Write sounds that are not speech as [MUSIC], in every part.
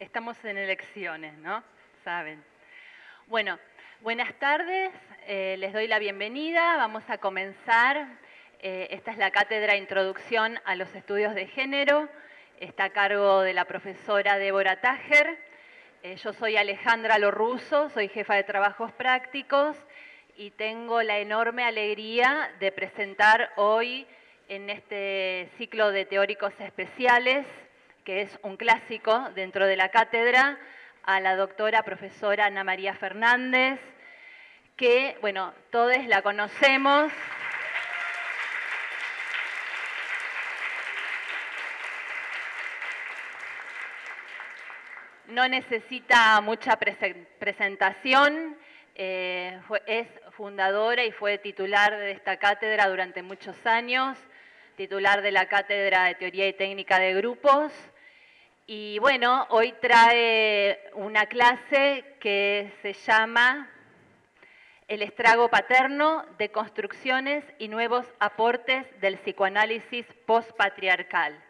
estamos en elecciones, ¿no? Saben. Bueno, buenas tardes, eh, les doy la bienvenida. Vamos a comenzar. Eh, esta es la cátedra Introducción a los Estudios de Género. Está a cargo de la profesora Débora Tajer. Eh, yo soy Alejandra Lorruso, soy jefa de trabajos prácticos y tengo la enorme alegría de presentar hoy en este ciclo de teóricos especiales, que es un clásico dentro de la cátedra, a la doctora profesora Ana María Fernández, que, bueno, todos la conocemos. No necesita mucha presentación, eh, es fundadora y fue titular de esta cátedra durante muchos años, titular de la Cátedra de Teoría y Técnica de Grupos. Y bueno, hoy trae una clase que se llama El estrago paterno de construcciones y nuevos aportes del psicoanálisis postpatriarcal.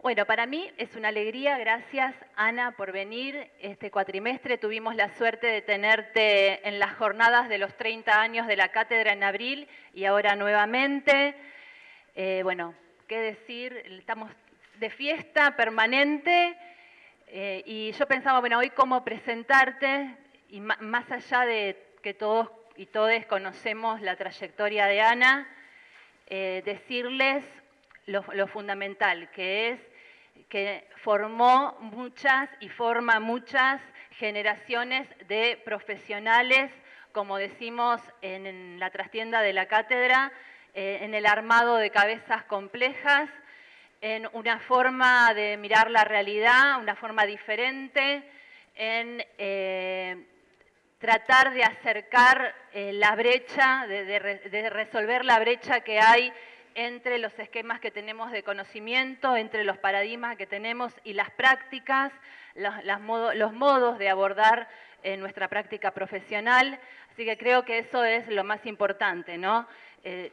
Bueno, para mí es una alegría, gracias Ana por venir. Este cuatrimestre tuvimos la suerte de tenerte en las jornadas de los 30 años de la cátedra en abril y ahora nuevamente. Eh, bueno, qué decir, estamos de fiesta permanente eh, y yo pensaba, bueno, hoy cómo presentarte y más allá de que todos y todos conocemos la trayectoria de Ana, eh, decirles lo, lo, fundamental, que es que formó muchas y forma muchas generaciones de profesionales, como decimos en la trastienda de la cátedra, eh, en el armado de cabezas complejas, en una forma de mirar la realidad, una forma diferente, en eh, tratar de acercar eh, la brecha, de, resolver la brecha que hay entre los esquemas que tenemos de conocimiento, entre los paradigmas que tenemos y las prácticas, los, modos de abordar nuestra práctica profesional. Así que creo que eso es lo más importante, ¿no? Eh,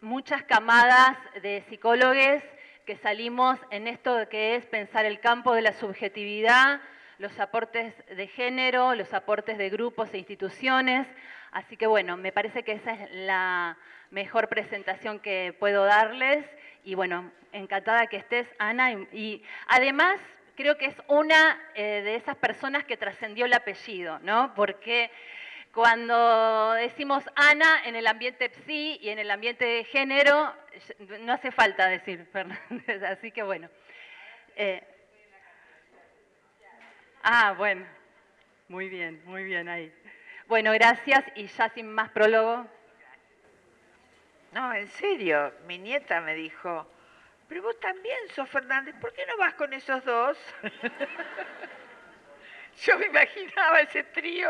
muchas camadas de psicólogos que salimos en esto que es pensar el campo de la subjetividad, los aportes de género, los aportes de grupos e instituciones. Así que bueno, me parece que esa es la mejor presentación que puedo darles. Y bueno, encantada que estés, Ana. Y, además, creo que es una eh, de esas personas que trascendió el apellido, ¿no? Porque cuando decimos Ana en el ambiente psi y en el ambiente de género, no hace falta decir [LAUGHS] Fernández, así que bueno. Eh, ah, bueno, muy bien, muy bien ahí. Bueno, gracias y ya sin más prólogo. No, en serio, mi nieta me dijo, pero vos también sos Fernández, ¿por qué no vas con esos dos? [LAUGHS] Yo me imaginaba ese trío.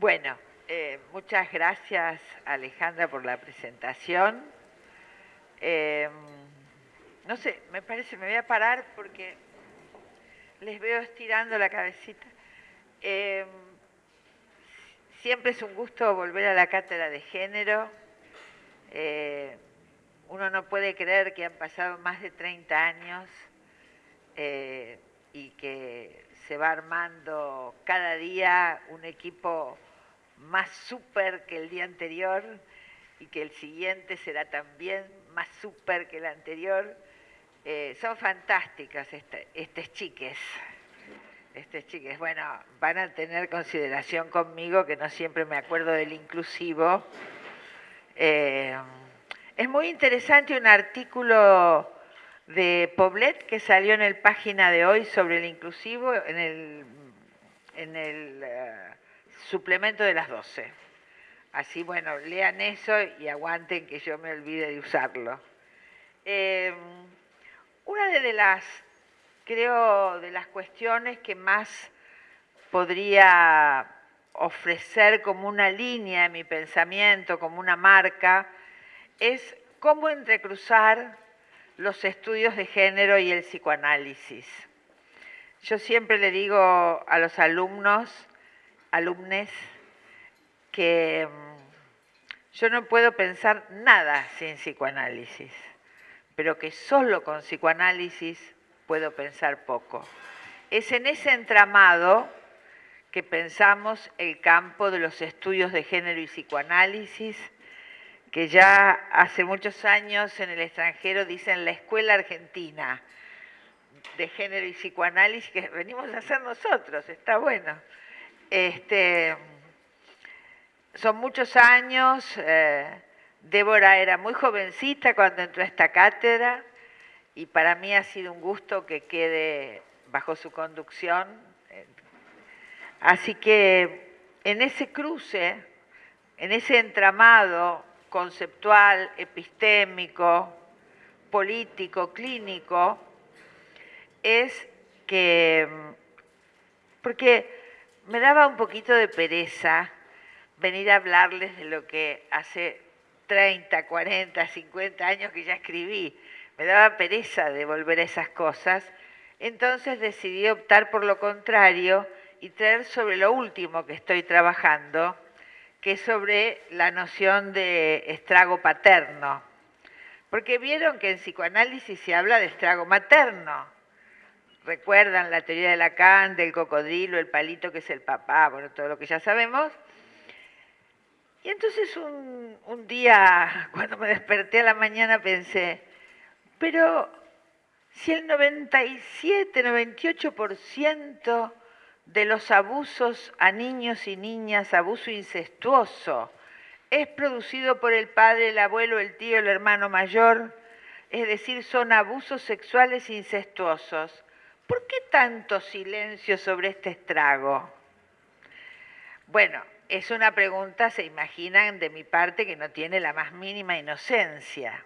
Bueno, eh, muchas gracias Alejandra por la presentación. Eh, no sé, me parece, me voy a parar porque les veo estirando la cabecita. Eh, siempre es un gusto volver a la cátedra de género. uno no puede creer que han pasado más de 30 años y que se va armando cada día un equipo más súper que el día anterior y que el siguiente será también más súper que el anterior. Eh, son fantásticas estas chiques. Estas chiques, bueno, van a tener consideración conmigo que no siempre me acuerdo del inclusivo. Eh, es muy interesante un artículo de Poblet que salió en el página de hoy sobre el inclusivo en el, en el eh, suplemento de las 12. Así, bueno, lean eso y aguanten que yo me olvide de usarlo. Em, una de las, creo, de las cuestiones que más podría ofrecer como una línea en mi pensamiento, como una marca, es cómo entrecruzar los estudios de género y el psicoanálisis. Yo siempre le digo a los alumnos, alumnes, que mm, yo no puedo pensar nada sin psicoanálisis. pero que solo con psicoanálisis puedo pensar poco. Es en ese entramado que pensamos el campo de los estudios de género y psicoanálisis, que ya hace muchos años en el extranjero dicen la Escuela Argentina de Género y Psicoanálisis, que venimos a hacer nosotros, está bueno. Este, son muchos años, eh, Débora era muy jovencita cuando entró a esta cátedra y para mí ha sido un gusto que quede bajo su conducción. Así que en ese cruce, en ese entramado conceptual, epistémico, político, clínico, es que, porque me daba un poquito de pereza venir a hablarles de lo que hace 30, 40, 50 años que ya escribí. Me daba pereza de volver a esas cosas. Entonces decidí optar por lo contrario y traer sobre lo último que estoy trabajando, que es sobre la noción de estrago paterno. Porque vieron que en psicoanálisis se habla de estrago materno. Recuerdan la teoría de Lacan, del cocodrilo, el palito que es el papá, bueno, todo lo que ya sabemos. Y entonces un, un día, [LAUGHS] cuando me desperté a la mañana, pensé, pero si el 97, 98% de los abusos a niños y niñas, abuso incestuoso, es producido por el padre, el abuelo, el tío, el hermano mayor, es decir, son abusos sexuales incestuosos. ¿Por qué tanto silencio sobre este estrago? Bueno, es una pregunta, se imaginan de mi parte, que no tiene la más mínima inocencia,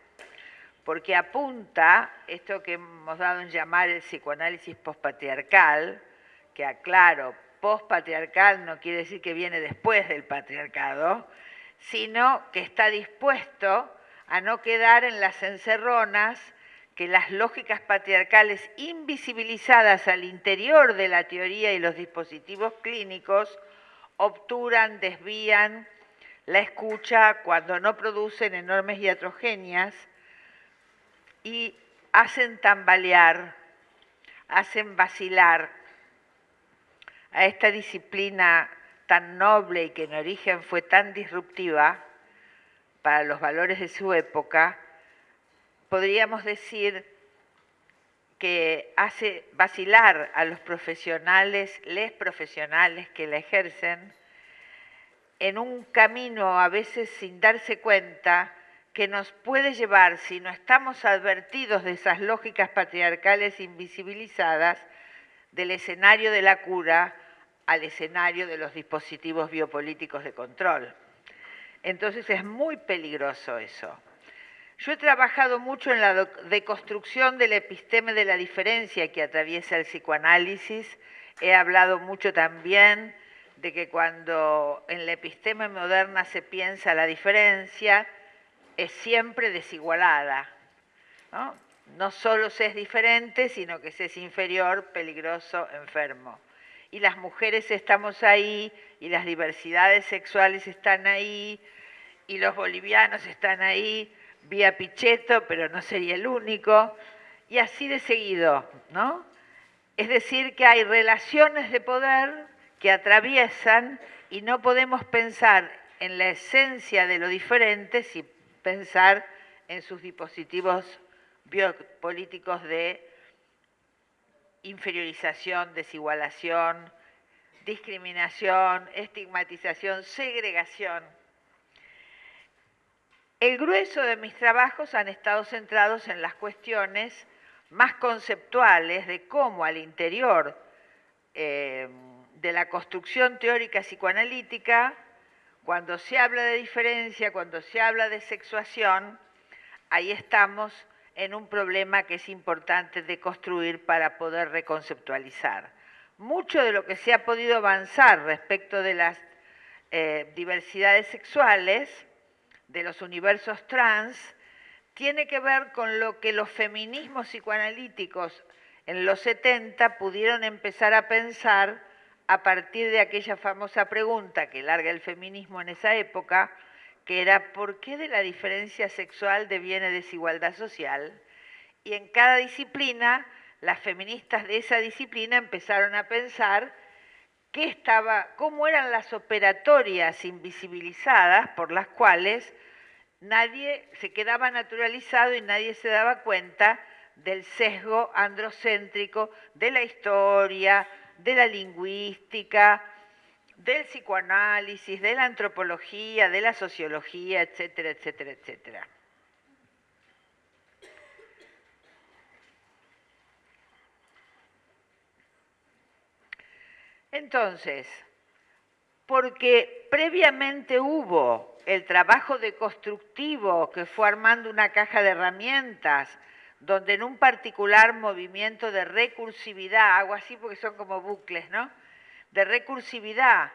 porque apunta esto que hemos dado en llamar el psicoanálisis postpatriarcal, que aclaro, postpatriarcal no quiere decir que viene después del patriarcado, sino que está dispuesto a no quedar en las encerronas que las lógicas patriarcales invisibilizadas al interior de la teoría y los dispositivos clínicos obturan, desvían la escucha cuando no producen enormes iatrogenias y hacen tambalear, hacen vacilar a esta disciplina tan noble y que en origen fue tan disruptiva para los valores de su época, podríamos decir que hace vacilar a los profesionales, les profesionales que la ejercen, en un camino a veces sin darse cuenta que nos puede llevar, si no estamos advertidos de esas lógicas patriarcales invisibilizadas, del escenario de la cura al escenario de los dispositivos biopolíticos de control. Entonces es muy peligroso eso. Yo he trabajado mucho en la deconstrucción del episteme de la diferencia que atraviesa el psicoanálisis. He hablado mucho también de que cuando en la episteme moderna se piensa la diferencia, es siempre desigualada. ¿no? No solo se es diferente, sino que se es inferior, peligroso, enfermo. Y las mujeres estamos ahí, y las diversidades sexuales están ahí, y los bolivianos están ahí, vía Pichetto, pero no sería el único, y así de seguido, ¿no? Es decir, que hay relaciones de poder que atraviesan y no podemos pensar en la esencia de lo diferente sin pensar en sus dispositivos biopolíticos de inferiorización, desigualación, discriminación, estigmatización, segregación. El grueso de mis trabajos han estado centrados en las cuestiones más conceptuales de cómo al interior eh, de la construcción teórica psicoanalítica, cuando se habla de diferencia, cuando se habla de sexuación, ahí estamos en un problema que es importante de construir para poder reconceptualizar. Mucho de lo que se ha podido avanzar respecto de las eh, diversidades sexuales de los universos trans tiene que ver con lo que los feminismos psicoanalíticos en los 70 pudieron empezar a pensar a partir de aquella famosa pregunta que larga el feminismo en esa época, que era ¿por qué de la diferencia sexual deviene desigualdad social? y en cada disciplina las feministas de esa disciplina empezaron a pensar qué estaba, cómo eran las operatorias invisibilizadas por las cuales nadie se quedaba naturalizado y nadie se daba cuenta del sesgo androcéntrico de la historia, de la lingüística, del psicoanálisis, de la antropología, de la sociología, etcétera, etcétera, etcétera. Entonces, porque previamente hubo el trabajo deconstructivo que fue armando una caja de herramientas, donde en un particular movimiento de recursividad, hago así porque son como bucles, ¿no? De recursividad,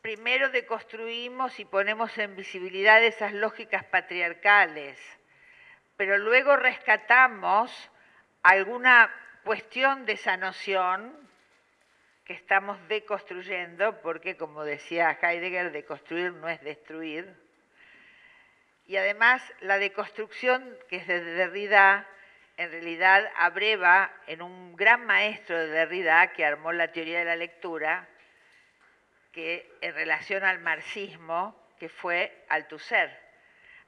primero deconstruimos y ponemos en visibilidad esas lógicas patriarcales, pero luego rescatamos alguna cuestión de esa noción que estamos deconstruyendo, porque como decía Heidegger, deconstruir no es destruir. Y además la deconstrucción, que es de Derrida, en realidad abreva en un gran maestro de Derrida que armó la teoría de la lectura, que en relación al marxismo, que fue Althusser.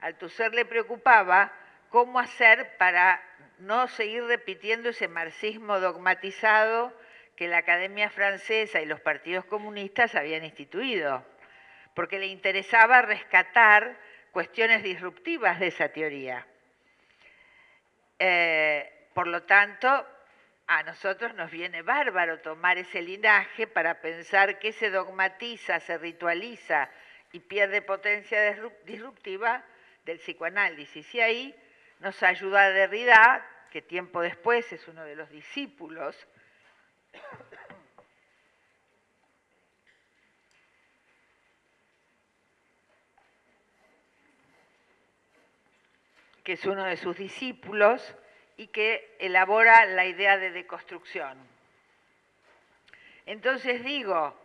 Althusser le preocupaba cómo hacer para no seguir repitiendo ese marxismo dogmatizado que la Academia Francesa y los partidos comunistas habían instituido, porque le interesaba rescatar cuestiones disruptivas de esa teoría. Eh, por lo tanto, a nosotros nos viene bárbaro tomar ese linaje para pensar que se dogmatiza, se ritualiza y pierde potencia disruptiva del psicoanálisis. Y ahí nos ayuda Derrida, que tiempo después es uno de los discípulos que es uno de sus discípulos y que elabora la idea de deconstrucción. Entonces digo,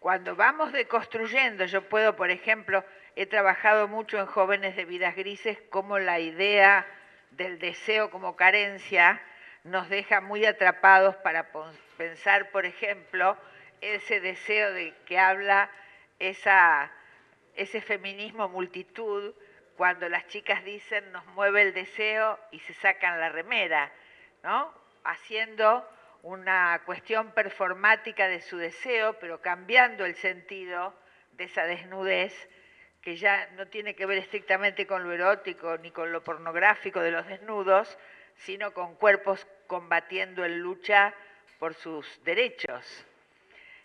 cuando vamos deconstruyendo, yo puedo, por ejemplo, he trabajado mucho en jóvenes de vidas grises, como la idea del deseo como carencia nos deja muy atrapados para pensar, por ejemplo, ese deseo de que habla esa, ese feminismo multitud, cuando las chicas dicen nos mueve el deseo y se sacan la remera, ¿no? Haciendo una cuestión performática de su deseo, pero cambiando el sentido de esa desnudez que ya no tiene que ver estrictamente con lo erótico ni con lo pornográfico de los desnudos, sino con cuerpos combatiendo en lucha por sus derechos.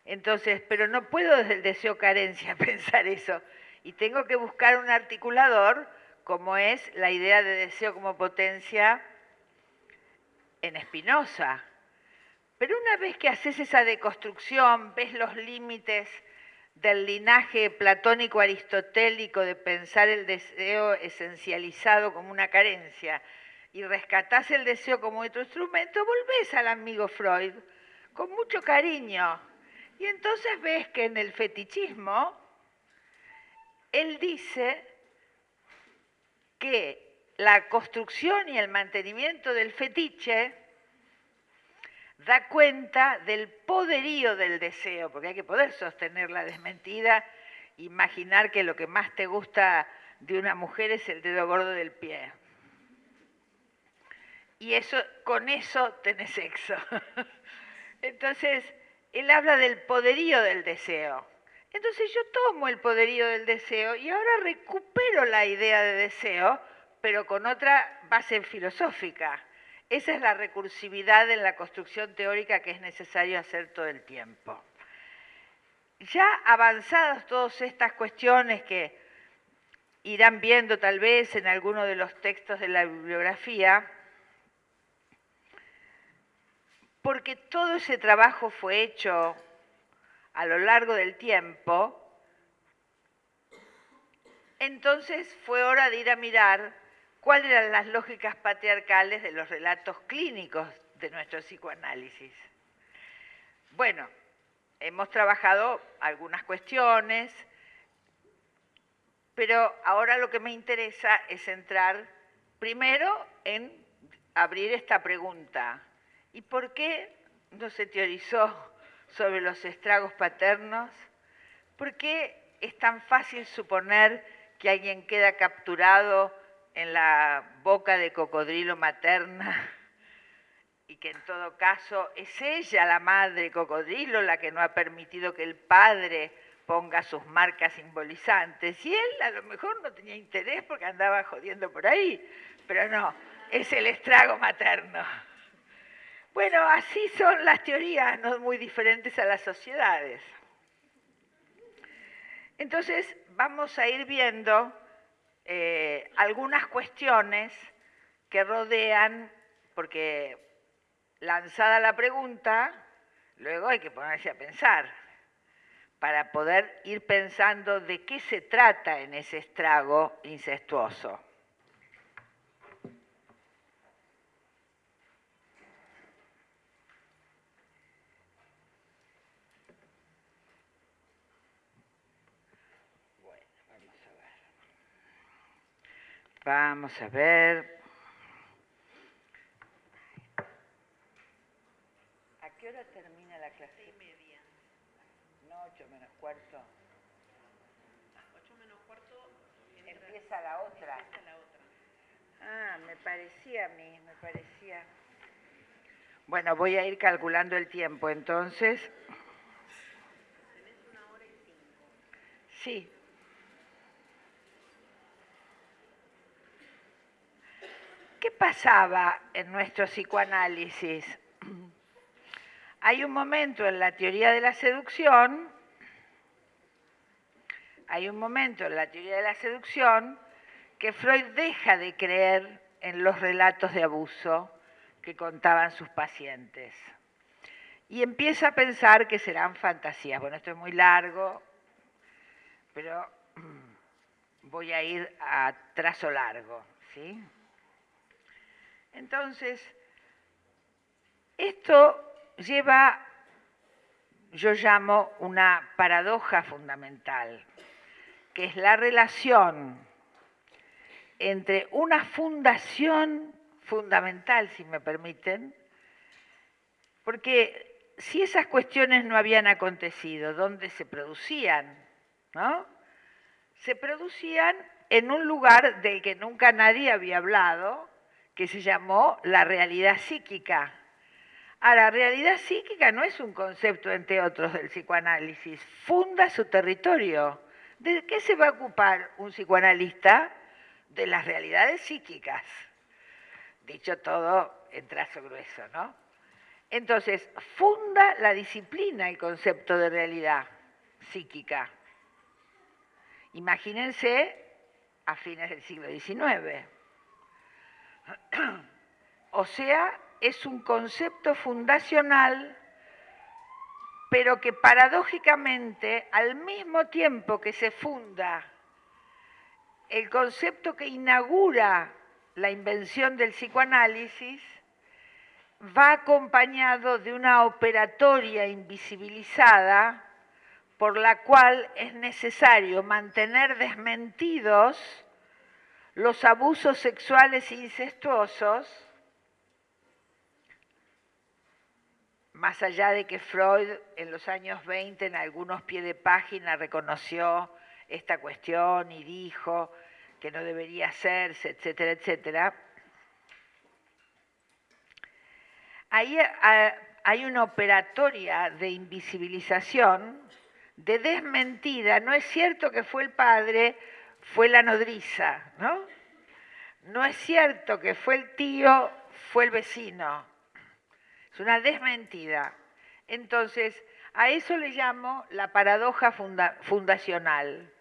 Entonces, pero no puedo desde el deseo carencia [LAUGHS] pensar eso. Y tengo que buscar un articulador como es la idea de deseo como potencia en Spinoza. Pero una vez que haces esa deconstrucción, ves los límites del linaje platónico aristotélico de pensar el deseo esencializado como una carencia, y rescatás el deseo como otro instrumento, volvés al amigo Freud con mucho cariño. Y entonces ves que en el fetichismo, él dice que la construcción y el mantenimiento del fetiche da cuenta del poderío del deseo, porque hay que poder sostener la desmentida, imaginar que lo que más te gusta de una mujer es el dedo gordo del pie y eso, con eso tenés sexo. [LAUGHS] Entonces, él habla del poderío del deseo. Entonces yo tomo el poderío del deseo y ahora recupero la idea de deseo, pero con otra base filosófica. Esa es la recursividad en la construcción teórica que es necesario hacer todo el tiempo. Ya avanzadas todas estas cuestiones que irán viendo tal vez en alguno de los textos de la bibliografía, porque todo ese trabajo fue hecho a lo largo del tiempo, entonces fue hora de ir a mirar cuáles eran las lógicas patriarcales de los relatos clínicos de nuestro psicoanálisis. Bueno, hemos trabajado algunas cuestiones, pero ahora lo que me interesa es entrar primero en abrir esta pregunta. ¿Y por qué no se teorizó sobre los estragos paternos? ¿Por qué es tan fácil suponer que alguien queda capturado en la boca de cocodrilo materna [LAUGHS] y que en todo caso es ella, la madre cocodrilo, la que no ha permitido que el padre ponga sus marcas simbolizantes. Y él a lo mejor no tenía interés porque andaba jodiendo por ahí, pero no, es el estrago materno. Bueno, así son las teorías, no muy diferentes a las sociedades. Entonces, vamos a ir viendo eh, algunas cuestiones que rodean, porque lanzada la pregunta, luego hay que ponerse a pensar para poder ir pensando de qué se trata en ese estrago incestuoso. Vamos a ver. ¿A qué hora termina la clase? Seis y media. No, ocho menos cuarto. Ocho menos cuarto entra- Empieza la otra. empieza la otra. Ah, me parecía a mí, me parecía. Bueno, voy a ir calculando el tiempo, entonces. Tenés una hora y cinco. Sí. ¿Qué pasaba en nuestro psicoanálisis? [CLEARS THROAT] Hay un momento en la teoría de la seducción, hay un momento en la teoría de la seducción que Freud deja de creer en los relatos de abuso que contaban sus pacientes y empieza a pensar que serán fantasías. Bueno, esto es muy largo, pero [CLEARS THROAT] voy a ir a trazo largo, ¿sí? Entonces, esto lleva, yo llamo, una paradoja fundamental, que es la relación entre una fundación fundamental, si me permiten, porque si esas cuestiones no habían acontecido, ¿dónde se producían? ¿No? Se producían en un lugar del que nunca nadie había hablado, que se llamó la realidad psíquica. Ahora, realidad psíquica no es un concepto, entre otros, del psicoanálisis, funda su territorio. ¿De qué se va a ocupar un psicoanalista? De las realidades psíquicas. Dicho todo en trazo grueso, ¿no? Entonces, funda la disciplina el concepto de realidad psíquica. Imagínense a fines del siglo XIX. [CLEARS THROAT] O sea, es un concepto fundacional, pero que paradójicamente, al mismo tiempo que se funda el concepto que inaugura la invención del psicoanálisis, va acompañado de una operatoria invisibilizada por la cual es necesario mantener desmentidos los abusos sexuales incestuosos, más allá de que Freud en los años 20 en algunos pies de página reconoció esta cuestión y dijo que no debería hacerse, etcétera, etcétera, ahí ah, hay una operatoria de invisibilización, de desmentida. No es cierto que fue el padre, fue la nodriza, ¿no? No es cierto que fue el tío, fue el vecino. Es una desmentida. Entonces, a eso le llamo la paradoja funda- fundacional,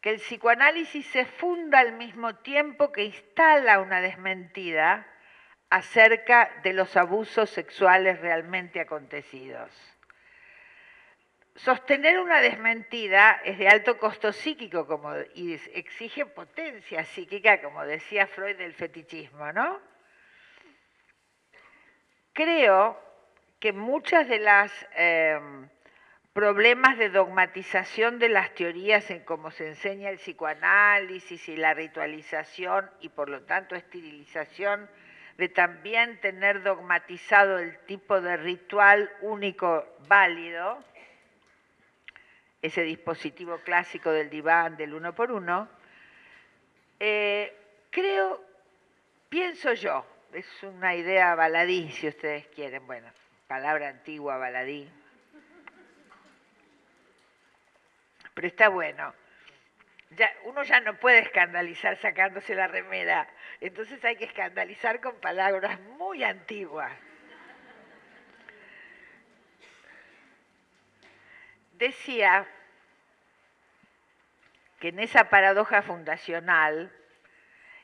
que el psicoanálisis se funda al mismo tiempo que instala una desmentida acerca de los abusos sexuales realmente acontecidos. Sostener una desmentida es de alto costo psíquico y exige potencia psíquica, como decía Freud del fetichismo, ¿no? Creo que muchas de las eh, problemas de dogmatización de las teorías en cómo se enseña el psicoanálisis y la ritualización y por lo tanto esterilización de también tener dogmatizado el tipo de ritual único válido, ese dispositivo clásico del diván, del uno por uno, eh, creo, pienso yo, es una idea baladí, si ustedes quieren, bueno, palabra antigua, baladí, pero está bueno. Ya, uno ya no puede escandalizar sacándose la remera, entonces hay que escandalizar con palabras muy antiguas. Decía que en esa paradoja fundacional,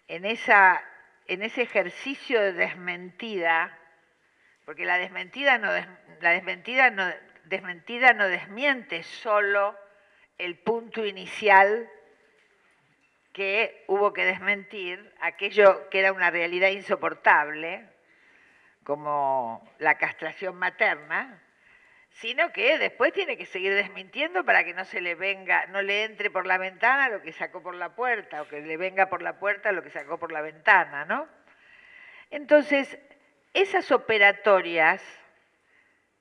en, esa, en ese ejercicio de desmentida, porque la desmentida no, la desmentida no, desmentida no desmiente solo el punto inicial que hubo que desmentir, aquello que era una realidad insoportable, como la castración materna, sino que después tiene que seguir desmintiendo para que no se le venga, no le entre por la ventana lo que sacó por la puerta, o que le venga por la puerta lo que sacó por la ventana, ¿no? Entonces, esas operatorias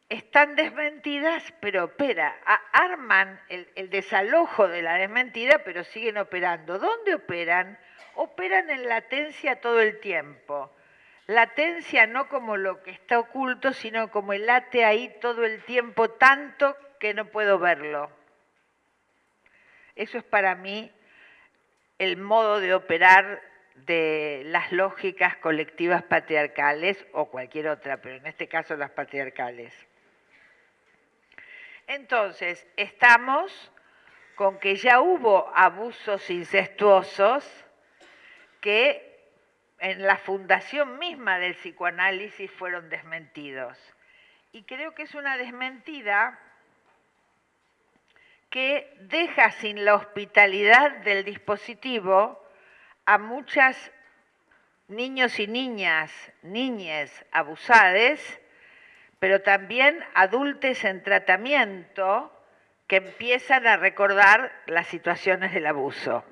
están desmentidas, pero opera, arman el, el, desalojo de la desmentida, pero siguen operando. ¿Dónde operan? Operan en latencia todo el tiempo. Latencia no como lo que está oculto, sino como el late ahí todo el tiempo, tanto que no puedo verlo. Eso es para mí el modo de operar de las lógicas colectivas patriarcales o cualquier otra, pero en este caso las patriarcales. Entonces, estamos con que ya hubo abusos incestuosos que en la fundación misma del psicoanálisis fueron desmentidos. Y creo que es una desmentida que deja sin la hospitalidad del dispositivo a muchas niños y niñas, niñes abusadas, pero también adultos en tratamiento que empiezan a recordar las situaciones del abuso.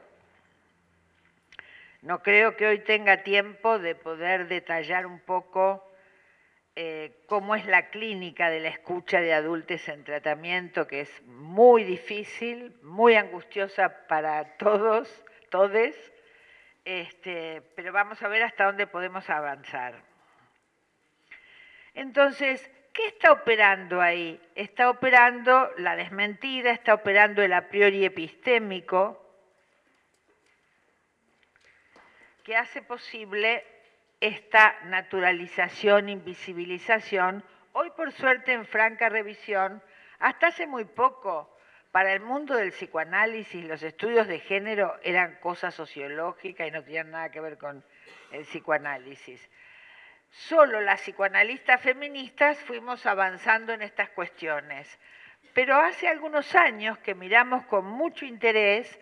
No creo que hoy tenga tiempo de poder detallar un poco eh, cómo es la clínica de la escucha de adultos en tratamiento, que es muy difícil, muy angustiosa para todos, todes, este, pero vamos a ver hasta dónde podemos avanzar. Entonces, ¿qué está operando ahí? Está operando la desmentida, está operando el a priori epistémico, que hace posible esta naturalización, invisibilización, hoy por suerte en franca revisión, hasta hace muy poco, para el mundo del psicoanálisis los estudios de género eran cosa sociológica y no tenían nada que ver con el psicoanálisis. Solo las psicoanalistas feministas fuimos avanzando en estas cuestiones, pero hace algunos años que miramos con mucho interés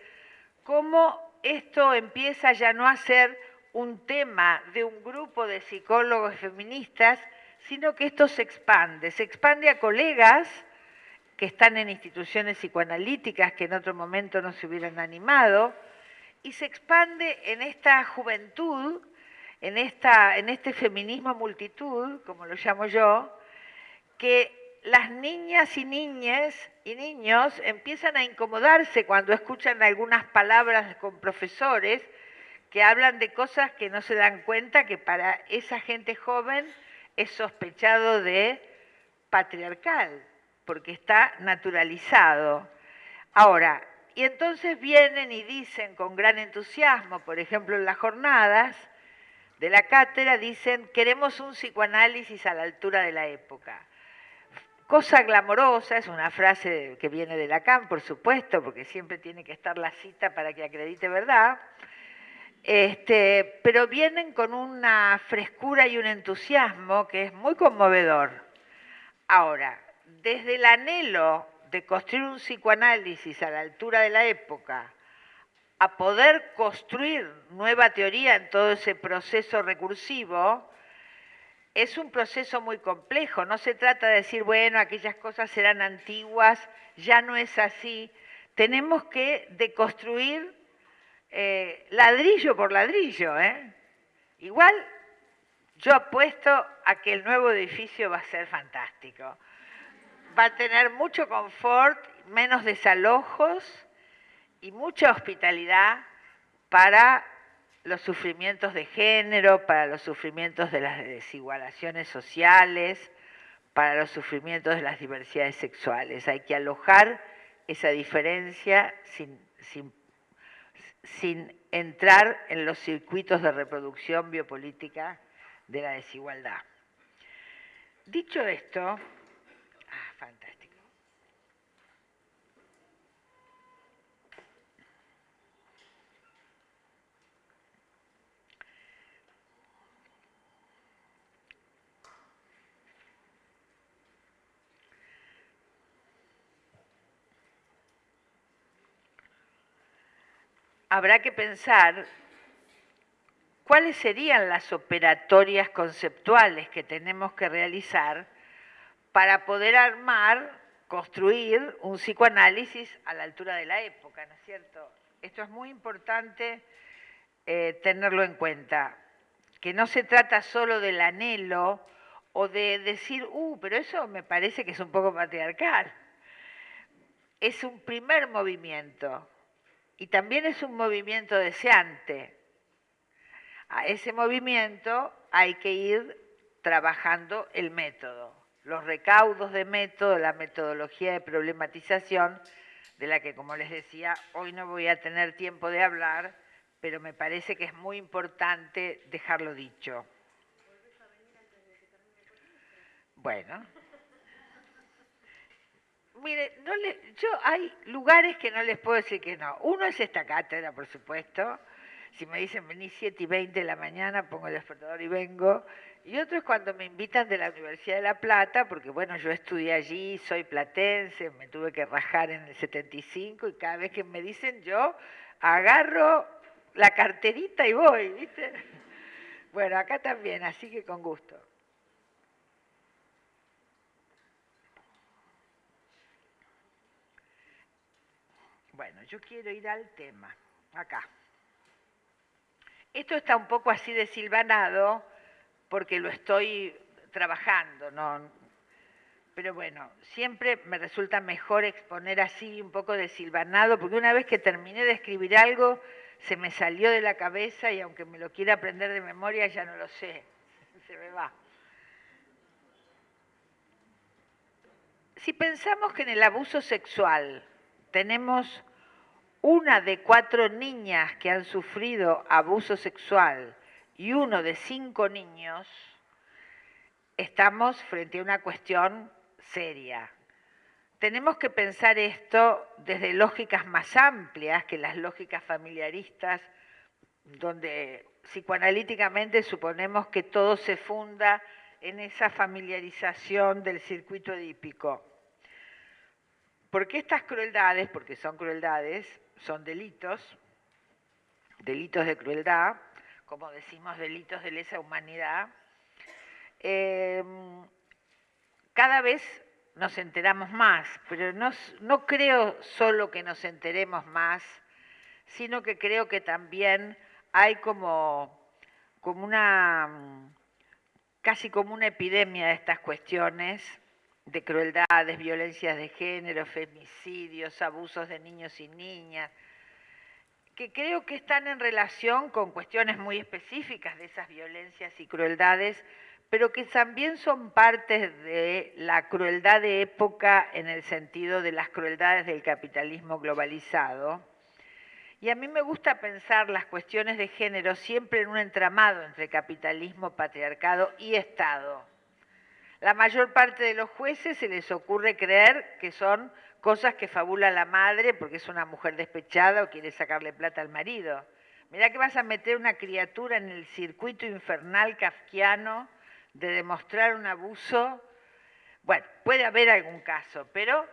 cómo esto empieza ya no a ser un tema de un grupo de psicólogos feministas, sino que esto se expande, se expande a colegas que están en instituciones psicoanalíticas que en otro momento no se hubieran animado, y se expande en esta juventud, en, esta, en este feminismo multitud, como lo llamo yo, que las niñas y niñas y niños empiezan a incomodarse cuando escuchan algunas palabras con profesores que hablan de cosas que no se dan cuenta que para esa gente joven es sospechado de patriarcal, porque está naturalizado. Ahora, y entonces vienen y dicen con gran entusiasmo, por ejemplo en las jornadas de la cátedra, dicen, queremos un psicoanálisis a la altura de la época. Cosa glamorosa, es una frase que viene de Lacan, por supuesto, porque siempre tiene que estar la cita para que acredite verdad, este, pero vienen con una frescura y un entusiasmo que es muy conmovedor. Ahora, desde el anhelo de construir un psicoanálisis a la altura de la época, a poder construir nueva teoría en todo ese proceso recursivo, es un proceso muy complejo. No se trata de decir, bueno, aquellas cosas serán antiguas, ya no es así. Tenemos que deconstruir eh, ladrillo por ladrillo. ¿eh? Igual Yo apuesto a que el nuevo edificio va a ser fantástico. Va a tener mucho confort, menos desalojos y mucha hospitalidad para los sufrimientos de género, para los sufrimientos de las desigualaciones sociales, para los sufrimientos de las diversidades sexuales. Hay que alojar esa diferencia sin, sin, entrar en los circuitos de reproducción biopolítica de la desigualdad. Dicho esto, ah, fantástico. Habrá que pensar cuáles serían las operatorias conceptuales que tenemos que realizar para poder armar, construir un psicoanálisis a la altura de la época, ¿no es cierto? Esto es muy importante eh, tenerlo en cuenta, que no se trata solo del anhelo o de decir, uh, pero eso me parece que es un poco patriarcal. Es un primer movimiento, y también es un movimiento deseante. A ese movimiento hay que ir trabajando el método, los recaudos de método, la metodología de problematización, de la que, como les decía, hoy no voy a tener tiempo de hablar, pero me parece que es muy importante dejarlo dicho. Bueno. Mire, no le, yo hay lugares que no les puedo decir que no. Uno es esta cátedra, por supuesto. Si me dicen vení 7 y 20 de la mañana, pongo el despertador y vengo. Y otro es cuando me invitan de la Universidad de La Plata, porque bueno, yo estudié allí, soy platense, me tuve que rajar en el 75 y cada vez que me dicen yo agarro la carterita y voy, ¿viste? [LAUGHS] Bueno, acá también, así que con gusto. Bueno, yo quiero ir al tema, acá. Esto está un poco así desilvanado porque lo estoy trabajando, ¿no? Pero bueno, siempre me resulta mejor exponer así un poco desilvanado, porque una vez que terminé de escribir algo, se me salió de la cabeza y aunque me lo quiera aprender de memoria, ya no lo sé, [LAUGHS] se me va. Si pensamos que en el abuso sexual tenemos una de cuatro niñas que han sufrido abuso sexual y uno de cinco niños, estamos frente a una cuestión seria. Tenemos que pensar esto desde lógicas más amplias que las lógicas familiaristas, donde psicoanalíticamente suponemos que todo se funda en esa familiarización del circuito edípico. Porque estas crueldades, porque son crueldades, son delitos, delitos de crueldad, como decimos, delitos de lesa humanidad, em, cada vez nos enteramos más, pero no, no creo solo que nos enteremos más, sino que creo que también hay como, como una, casi como una epidemia de estas cuestiones de crueldades, violencias de género, femicidios, abusos de niños y niñas, que creo que están en relación con cuestiones muy específicas de esas violencias y crueldades, pero que también son partes de la crueldad de época en el sentido de las crueldades del capitalismo globalizado. Y a mí me gusta pensar las cuestiones de género siempre en un entramado entre capitalismo, patriarcado y Estado la mayor parte de los jueces se les ocurre creer que son cosas que fabula la madre porque es una mujer despechada o quiere sacarle plata al marido. Mirá que vas a meter una criatura en el circuito infernal kafkiano de demostrar un abuso. Bueno, puede haber algún caso, pero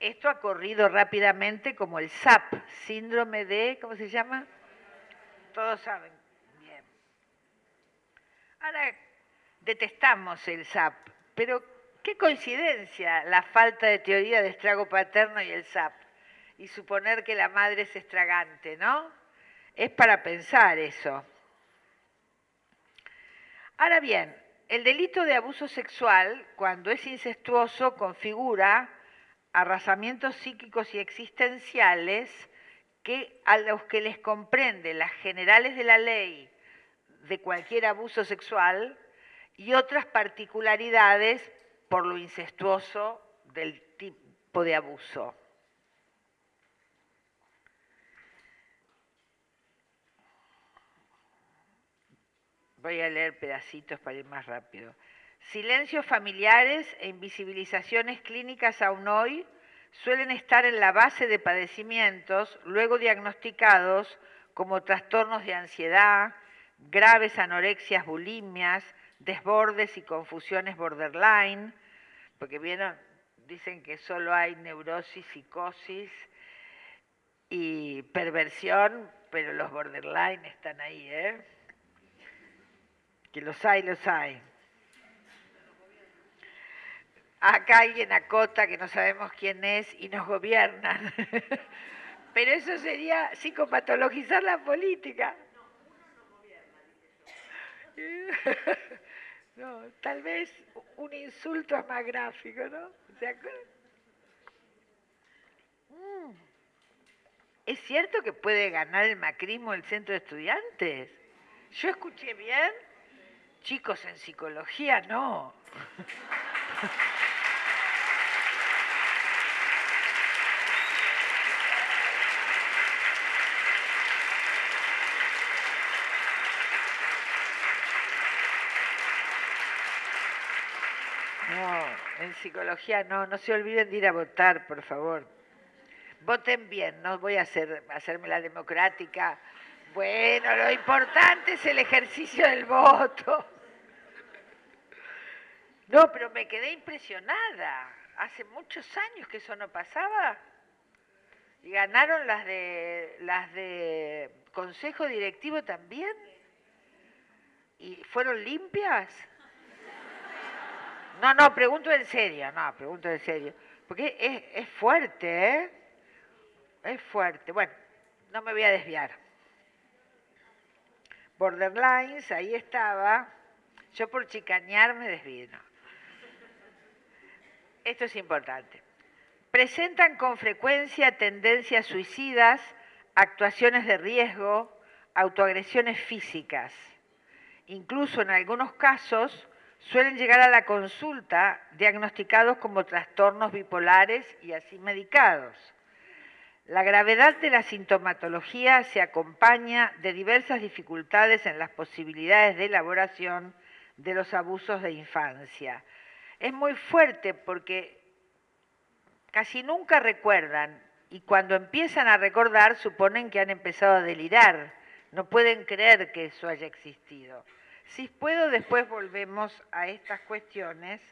esto ha corrido rápidamente como el SAP, síndrome de, ¿cómo se llama? Todos saben. Bien. Ahora, detestamos el SAP, pero qué coincidencia la falta de teoría de estrago paterno y el SAP, y suponer que la madre es estragante, ¿no? Es para pensar eso. Ahora bien, el delito de abuso sexual, cuando es incestuoso, configura arrasamientos psíquicos y existenciales que a los que les comprende las generales de la ley de cualquier abuso sexual y otras particularidades por lo incestuoso del tipo de abuso. Voy a leer pedacitos para ir más rápido. Silencios familiares e invisibilizaciones clínicas aún hoy suelen estar en la base de padecimientos luego diagnosticados como trastornos de ansiedad, graves anorexias, bulimias, desbordes y confusiones borderline, porque vieron, dicen que solo hay neurosis, psicosis y perversión, pero los borderline están ahí, ¿eh? Que los hay, los hay. Acá alguien acota que no sabemos quién es y nos gobiernan. [LAUGHS] Pero eso sería psicopatologizar la política. No, [LAUGHS] tal vez un insulto es más gráfico, ¿no? Mm. ¿Es cierto que puede ganar el macrismo el centro de estudiantes? Yo escuché bien. Chicos, en psicología no. [LAUGHS] No, psicología no, no se olviden de ir a votar, por favor. Voten bien, no voy a hacer, hacerme la democrática. Bueno, lo importante es el ejercicio del voto. No, pero me quedé impresionada. Hace muchos años que eso no pasaba. Y ganaron las de las de consejo directivo también. ¿Y fueron limpias? No, no, pregunto en serio, no, pregunto en serio. Porque es, es fuerte, ¿eh? Es fuerte. Bueno, no me voy a desviar. Borderlines, ahí estaba. Yo por chicañar me desvío esto es importante, presentan con frecuencia tendencias suicidas, actuaciones de riesgo, autoagresiones físicas. Incluso en algunos casos suelen llegar a la consulta diagnosticados como trastornos bipolares y así medicados. La gravedad de la sintomatología se acompaña de diversas dificultades en las posibilidades de elaboración de los abusos de infancia, es muy fuerte porque casi nunca recuerdan y cuando empiezan a recordar suponen que han empezado a delirar, no pueden creer que eso haya existido. Si puedo, después volvemos a estas cuestiones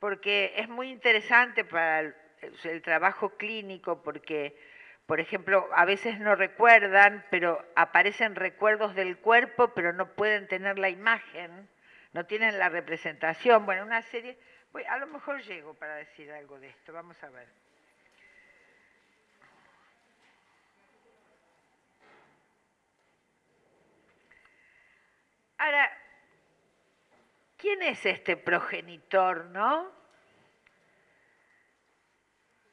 porque es muy interesante para el, trabajo clínico porque, por ejemplo, a veces no recuerdan, pero aparecen recuerdos del cuerpo, pero no pueden tener la imagen, no tienen la representación. Bueno, una serie a lo mejor llego para decir algo de esto, vamos a ver. Ahora, ¿quién es este progenitor, no?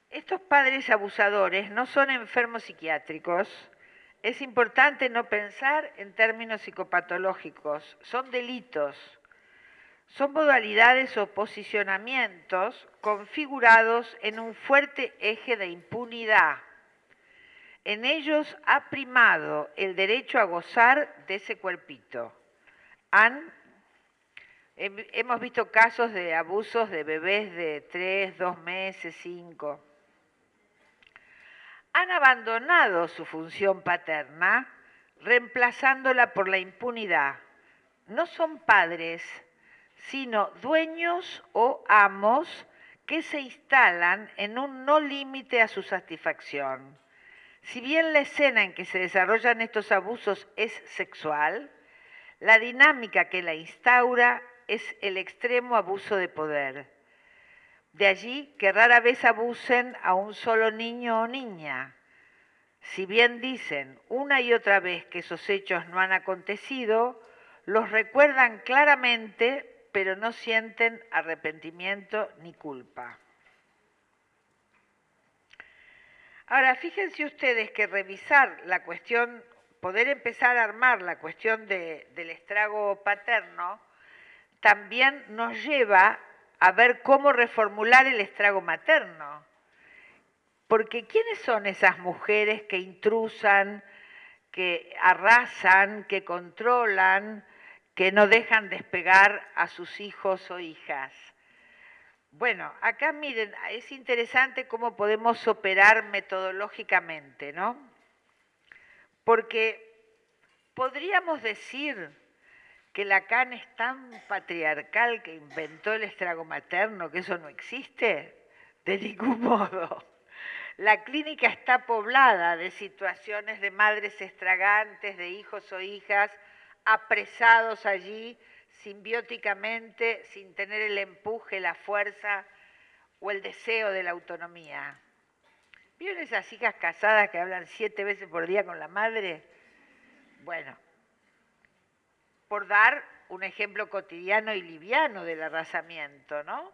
Estos padres abusadores no son enfermos psiquiátricos. Es importante no pensar en términos psicopatológicos, son delitos son modalidades o posicionamientos configurados en un fuerte eje de impunidad. En ellos ha primado el derecho a gozar de ese cuerpito. Han, hemos visto casos de abusos de bebés de tres, dos meses, cinco. Han abandonado su función paterna, reemplazándola por la impunidad. No son padres, sino dueños o amos que se instalan en un no límite a su satisfacción. Si bien la escena en que se desarrollan estos abusos es sexual, la dinámica que la instaura es el extremo abuso de poder. De allí que rara vez abusen a un solo niño o niña. Si bien dicen una y otra vez que esos hechos no han acontecido, los recuerdan claramente, pero no sienten arrepentimiento ni culpa. Ahora, fíjense ustedes que revisar la cuestión, poder empezar a armar la cuestión del estrago paterno, también nos lleva a ver cómo reformular el estrago materno. Porque ¿quiénes son esas mujeres que intrusan, que arrasan, que controlan, que no dejan despegar a sus hijos o hijas? Bueno, acá miren, es interesante cómo podemos operar metodológicamente, ¿no? Porque podríamos decir que Lacan es tan patriarcal que inventó el estrago materno, que eso no existe, de ningún modo. La clínica está poblada de situaciones de madres estragantes, de hijos o hijas apresados allí simbióticamente sin tener el empuje, la fuerza o el deseo de la autonomía. ¿Vieron esas hijas casadas que hablan siete veces por día con la madre? Bueno, por dar un ejemplo cotidiano y liviano del arrasamiento, ¿no?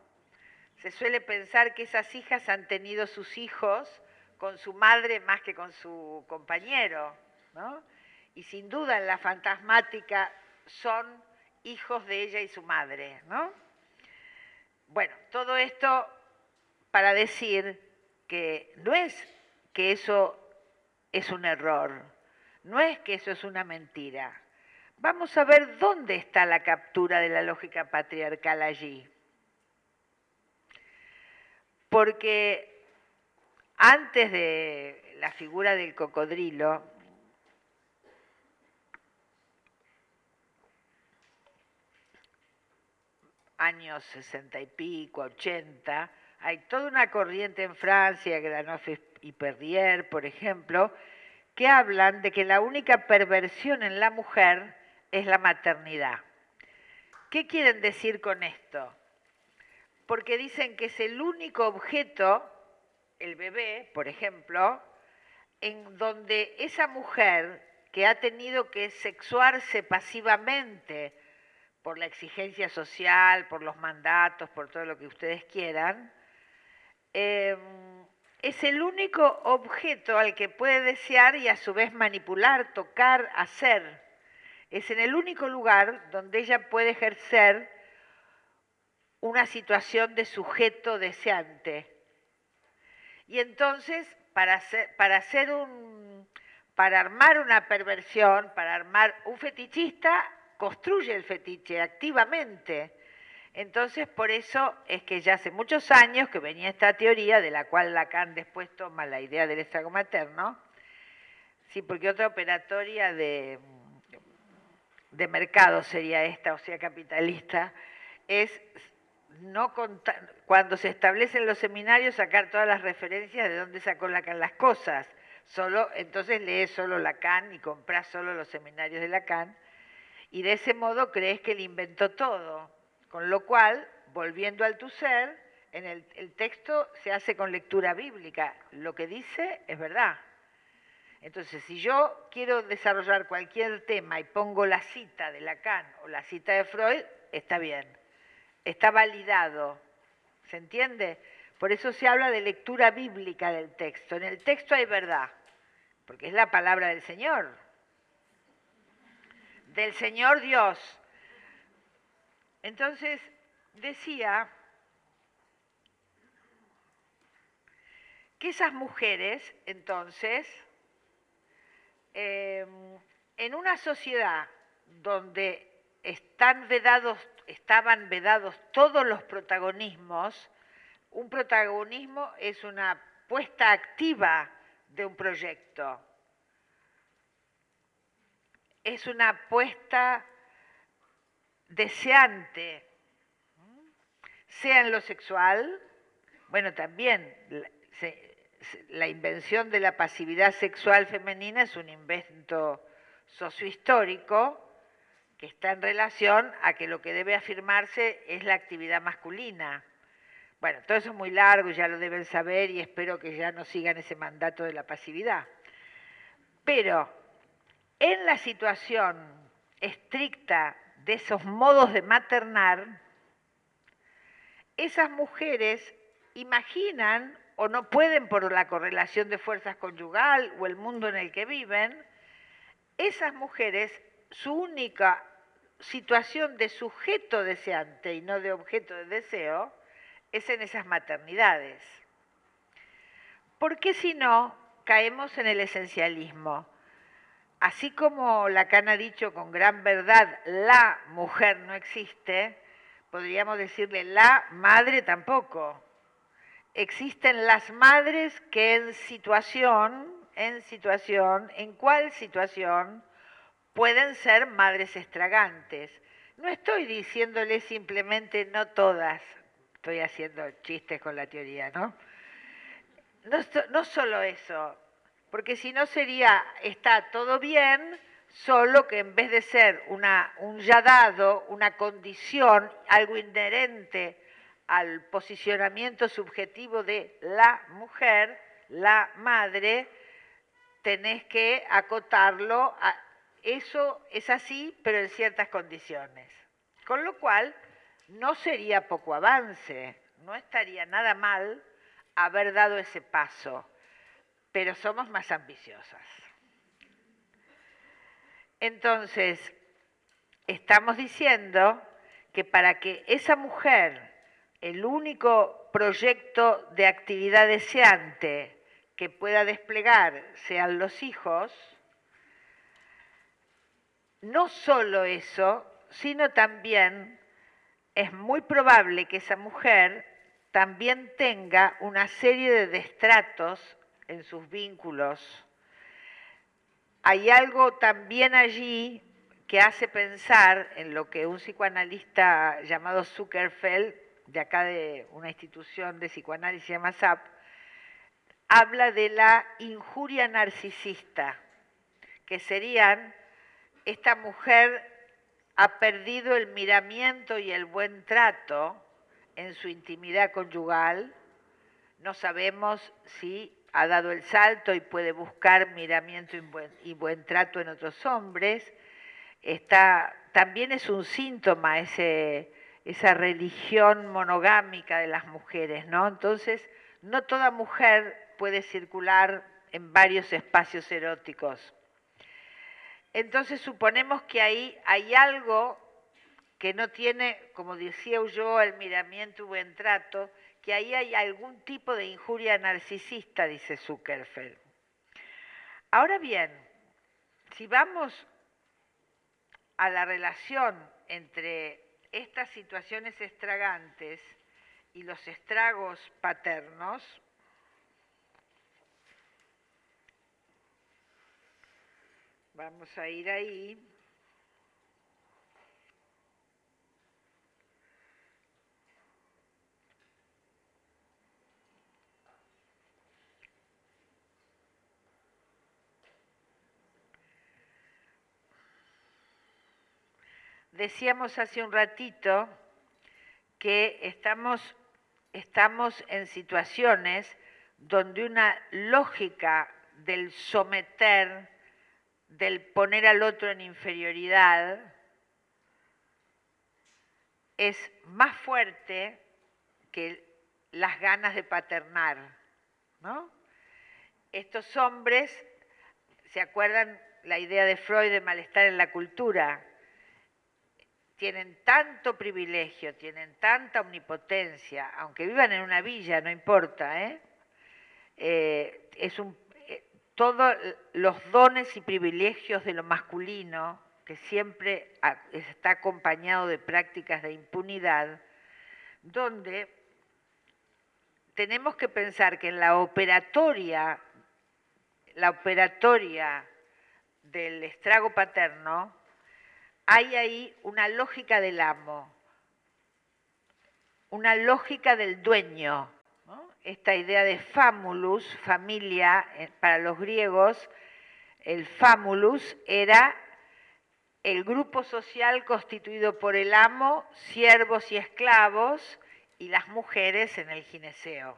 Se suele pensar que esas hijas han tenido sus hijos con su madre más que con su compañero, ¿no? Y sin duda en la fantasmática son hijos de ella y su madre, ¿no? Bueno, todo esto para decir que no es que eso es un error, no es que eso es una mentira. Vamos a ver dónde está la captura de la lógica patriarcal allí. Porque antes de la figura del cocodrilo, años sesenta y pico, ochenta, hay toda una corriente en Francia, Granoff y Perrier, por ejemplo, que hablan de que la única perversión en la mujer es la maternidad. ¿Qué quieren decir con esto? Porque dicen que es el único objeto, el bebé, por ejemplo, en donde esa mujer que ha tenido que sexuarse pasivamente por la exigencia social, por los mandatos, por todo lo que ustedes quieran, em, es el único objeto al que puede desear y a su vez manipular, tocar, hacer. Es en el único lugar donde ella puede ejercer una situación de sujeto deseante. Y entonces, para para hacer un, para armar una perversión, para armar un fetichista, construye el fetiche activamente. Entonces, por eso es que ya hace muchos años que venía esta teoría, de la cual Lacan después toma la idea del estrago materno, sí, porque otra operatoria de, de mercado sería esta, o sea, capitalista, es no contar, cuando se establecen los seminarios, sacar todas las referencias de dónde sacó Lacan las cosas. Solo, entonces lees solo Lacan y compras solo los seminarios de Lacan y de ese modo crees que él inventó todo. Con lo cual, volviendo al tu ser, en el, el, texto se hace con lectura bíblica. Lo que dice es verdad. Entonces, si yo quiero desarrollar cualquier tema y pongo la cita de Lacan o la cita de Freud, está bien. Está validado. ¿Se entiende? Por eso se habla de lectura bíblica del texto. En el texto hay verdad, porque es la palabra del Señor del Señor Dios. Entonces decía que esas mujeres, entonces, em, en una sociedad donde están vedados, estaban vedados todos los protagonismos, un protagonismo es una puesta activa de un proyecto. Es una apuesta deseante, sea en lo sexual, bueno, también la invención de la pasividad sexual femenina es un invento sociohistórico que está en relación a que lo que debe afirmarse es la actividad masculina. Bueno, todo eso es muy largo, ya lo deben saber y espero que ya no sigan ese mandato de la pasividad. Pero en la situación estricta de esos modos de maternar, esas mujeres imaginan o no pueden por la correlación de fuerzas conyugal o el mundo en el que viven, esas mujeres, su única situación de sujeto deseante y no de objeto de deseo, es en esas maternidades. Porque si no, caemos en el esencialismo. Así como Lacan ha dicho con gran verdad, la mujer no existe, podríamos decirle la madre tampoco. Existen las madres que en situación, en situación, en cuál situación pueden ser madres estragantes. No estoy diciéndole simplemente no todas, estoy haciendo chistes con la teoría, ¿no? No, solo eso, porque si no sería, está todo bien, solo que en vez de ser una, un ya dado, una condición, algo inherente al posicionamiento subjetivo de la mujer, la madre, tenés que acotarlo a, eso es así, pero en ciertas condiciones. Con lo cual, no sería poco avance, no estaría nada mal haber dado ese paso, pero somos más ambiciosas. Entonces, estamos diciendo que para que esa mujer, el único proyecto de actividad deseante que pueda desplegar sean los hijos, no solo eso, sino también es muy probable que esa mujer también tenga una serie de destratos en sus vínculos. Hay algo también allí que hace pensar en lo que un psicoanalista llamado Zuckerfeld, de acá de una institución de psicoanálisis se llama SAP, habla de la injuria narcisista, que serían esta mujer ha perdido el miramiento y el buen trato en su intimidad conyugal. No sabemos si ha dado el salto y puede buscar miramiento y buen, trato en otros hombres. Está, también es un síntoma esa religión monogámica de las mujeres, ¿no? Entonces, no toda mujer puede circular en varios espacios eróticos. Entonces suponemos que ahí hay algo que no tiene, como decía yo, el miramiento y buen trato, que ahí hay algún tipo de injuria narcisista, dice Zuckerfeld. Ahora bien, si vamos a la relación entre estas situaciones estragantes y los estragos paternos, Vamos a ir ahí. Decíamos hace un ratito que estamos, estamos en situaciones donde una lógica del someter, del poner al otro en inferioridad es más fuerte que las ganas de paternar. ¿no? Estos hombres, ¿se acuerdan la idea de Freud de malestar en la cultura? Tienen tanto privilegio, tienen tanta omnipotencia, aunque vivan en una villa, no importa, ¿eh? Eh, es un todos los dones y privilegios de lo masculino, que siempre está acompañado de prácticas de impunidad, donde tenemos que pensar que en la operatoria, la operatoria del estrago paterno, hay ahí una lógica del amo, una lógica del dueño, esta idea de famulus, familia, eh, para los griegos, el famulus era el grupo social constituido por el amo, siervos y esclavos, y las mujeres en el gineceo.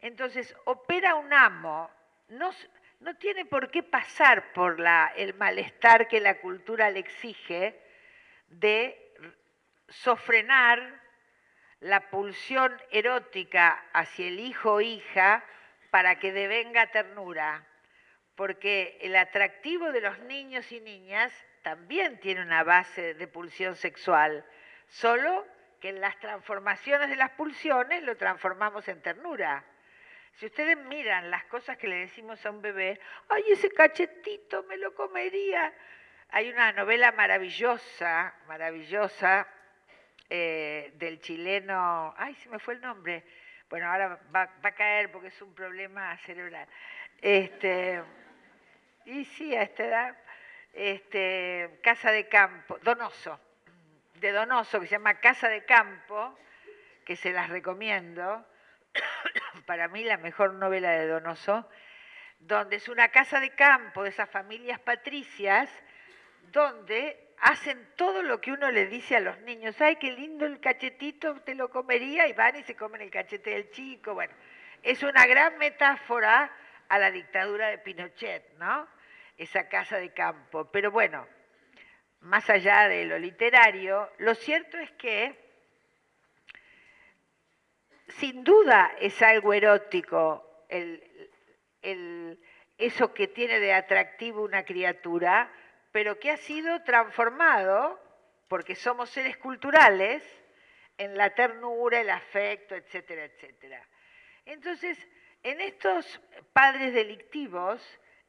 Entonces, opera un amo, no tiene por qué pasar por la, el malestar que la cultura le exige de sofrenar la pulsión erótica hacia el hijo o hija para que devenga ternura, porque el atractivo de los niños y niñas también tiene una base de pulsión sexual, solo que en las transformaciones de las pulsiones lo transformamos en ternura. Si ustedes miran las cosas que le decimos a un bebé, ay, ese cachetito me lo comería. Hay una novela maravillosa, maravillosa, eh, del chileno, ay, se me fue el nombre, bueno, ahora va, a caer porque es un problema cerebral. Este, y sí, a esta edad, este, Casa de Campo, Donoso, de Donoso, que se llama Casa de Campo, que se las recomiendo, para mí la mejor novela de Donoso, donde es una casa de campo de esas familias patricias, donde hacen todo lo que uno le dice a los niños. Ay, qué lindo el cachetito, te lo comería, y van y se comen el cachete del chico. Bueno, es una gran metáfora a la dictadura de Pinochet, ¿no? Esa casa de campo. Pero bueno, más allá de lo literario, lo cierto es que sin duda es algo erótico eso que tiene de atractivo una criatura, pero que ha sido transformado, porque somos seres culturales, en la ternura, el afecto, etcétera, etcétera. Entonces, en estos padres delictivos,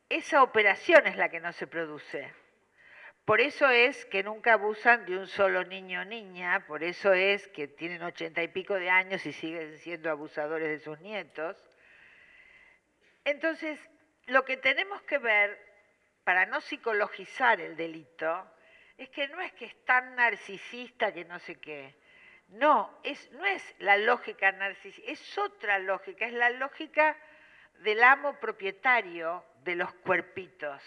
esa operación es la que no se produce. Por eso es que nunca abusan de un solo niño o niña, por eso es que tienen ochenta y pico de años y siguen siendo abusadores de sus nietos. Entonces, lo que tenemos que ver para no psicologizar el delito, es que no es que es tan narcisista que no sé qué. No, es, no es la lógica narcisista, es otra lógica, es la lógica del amo propietario de los cuerpitos.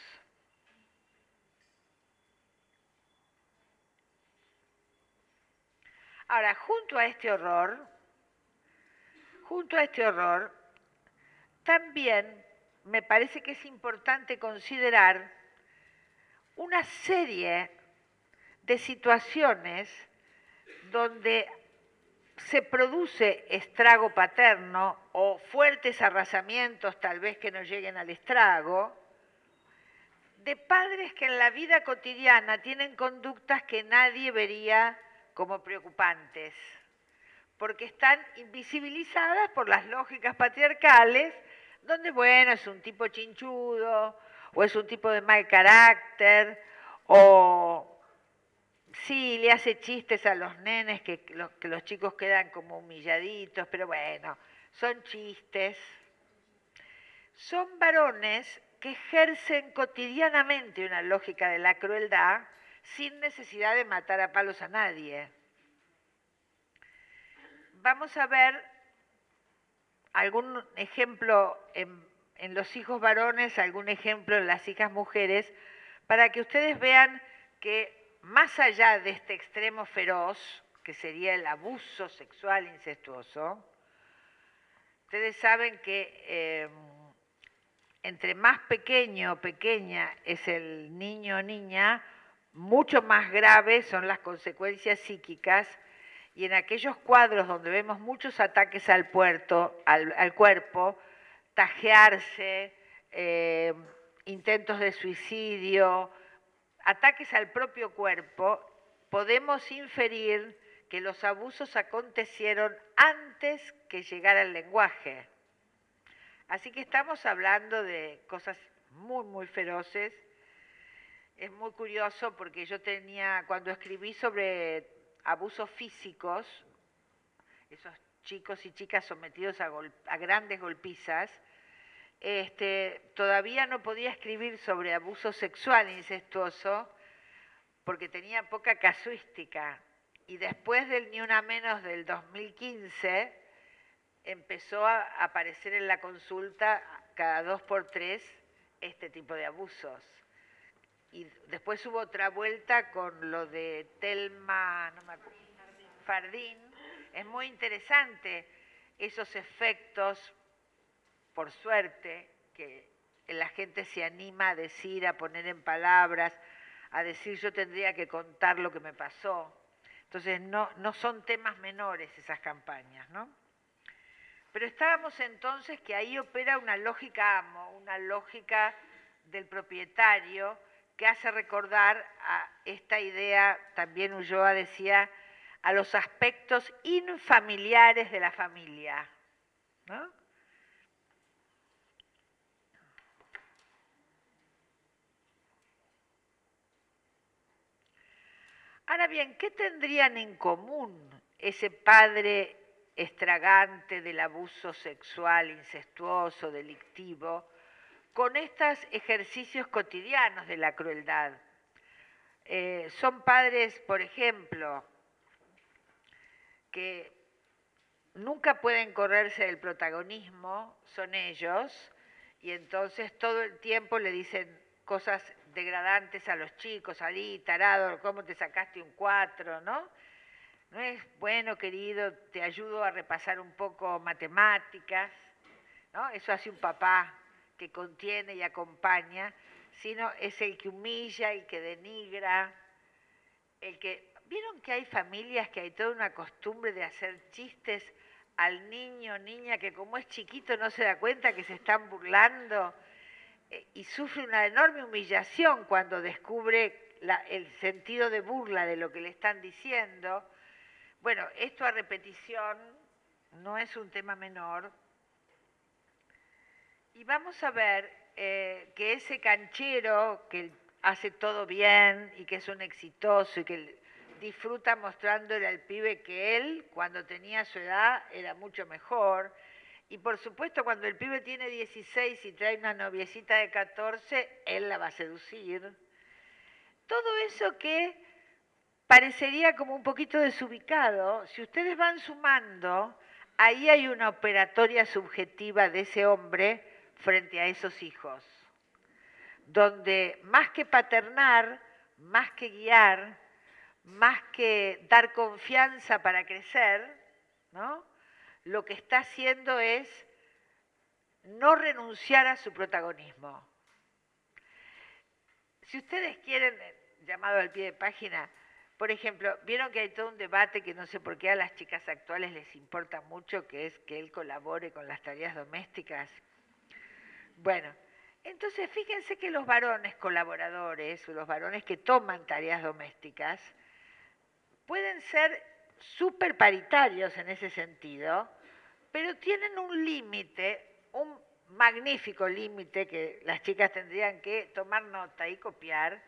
Ahora, junto a este horror, junto a este horror, también me parece que es importante considerar una serie de situaciones donde se produce estrago paterno o fuertes arrasamientos, tal vez que no lleguen al estrago, de padres que en la vida cotidiana tienen conductas que nadie vería como preocupantes, porque están invisibilizadas por las lógicas patriarcales donde, bueno, es un tipo chinchudo, o es un tipo de mal carácter, o sí, le hace chistes a los nenes que los, chicos quedan como humilladitos, pero bueno, son chistes. Son varones que ejercen cotidianamente una lógica de la crueldad sin necesidad de matar a palos a nadie. Vamos a ver algún ejemplo en, los hijos varones, algún ejemplo en las hijas mujeres, para que ustedes vean que más allá de este extremo feroz, que sería el abuso sexual incestuoso, ustedes saben que em, entre más pequeño o pequeña es el niño o niña, mucho más graves son las consecuencias psíquicas y en aquellos cuadros donde vemos muchos ataques al, puerto, al, cuerpo, tajearse, eh, intentos de suicidio, ataques al propio cuerpo, podemos inferir que los abusos acontecieron antes que llegara el lenguaje. Así que estamos hablando de cosas muy, muy feroces. Es muy curioso porque yo tenía, cuando escribí sobre abusos físicos, esos chicos y chicas sometidos a, grandes golpizas, este, todavía no podía escribir sobre abuso sexual incestuoso porque tenía poca casuística. Y después del Ni Una Menos del 2015, empezó a aparecer en la consulta cada dos por tres este tipo de abusos y después hubo otra vuelta con lo de Telma Fardín. Es muy interesante esos efectos, por suerte, que la gente se anima a decir, a poner en palabras, a decir yo tendría que contar lo que me pasó. Entonces no, no son temas menores esas campañas, ¿no? Pero estábamos entonces que ahí opera una lógica amo, una lógica del propietario que hace recordar a esta idea, también Ulloa decía, a los aspectos infamiliares de la familia. Ahora bien, ¿qué tendrían en común ese padre estragante del abuso sexual, incestuoso, delictivo, con estos ejercicios cotidianos de la crueldad? Eh, son padres, por ejemplo, que nunca pueden correrse del protagonismo, son ellos, y entonces todo el tiempo le dicen cosas degradantes a los chicos, salí, tarado, ¿cómo te sacaste un cuatro, no? No es bueno, querido, te ayudo a repasar un poco matemáticas, ¿no? Eso hace un papá que contiene y acompaña, sino es el que humilla, el que denigra, el que... ¿Vieron que hay familias que hay toda una costumbre de hacer chistes al niño niña que como es chiquito no se da cuenta que se están burlando? Eh, y sufre una enorme humillación cuando descubre el sentido de burla de lo que le están diciendo. Bueno, esto a repetición no es un tema menor. Y vamos a ver eh, que ese canchero que hace todo bien y que es un exitoso y que disfruta mostrándole al pibe que él, cuando tenía su edad, era mucho mejor, y por supuesto, cuando el pibe tiene 16 y trae una noviecita de 14, él la va a seducir. Todo eso que parecería como un poquito desubicado, si ustedes van sumando, ahí hay una operatoria subjetiva de ese hombre frente a esos hijos, donde más que paternar, más que guiar, más que dar confianza para crecer, ¿no? lo que está haciendo es no renunciar a su protagonismo. Si ustedes quieren, llamado al pie de página, por ejemplo, vieron que hay todo un debate que no sé por qué a las chicas actuales les importa mucho, que es que él colabore con las tareas domésticas. Bueno, entonces fíjense que los varones colaboradores, los varones que toman tareas domésticas, pueden ser súper paritarios en ese sentido, pero tienen un límite, un magnífico límite que las chicas tendrían que tomar nota y copiar,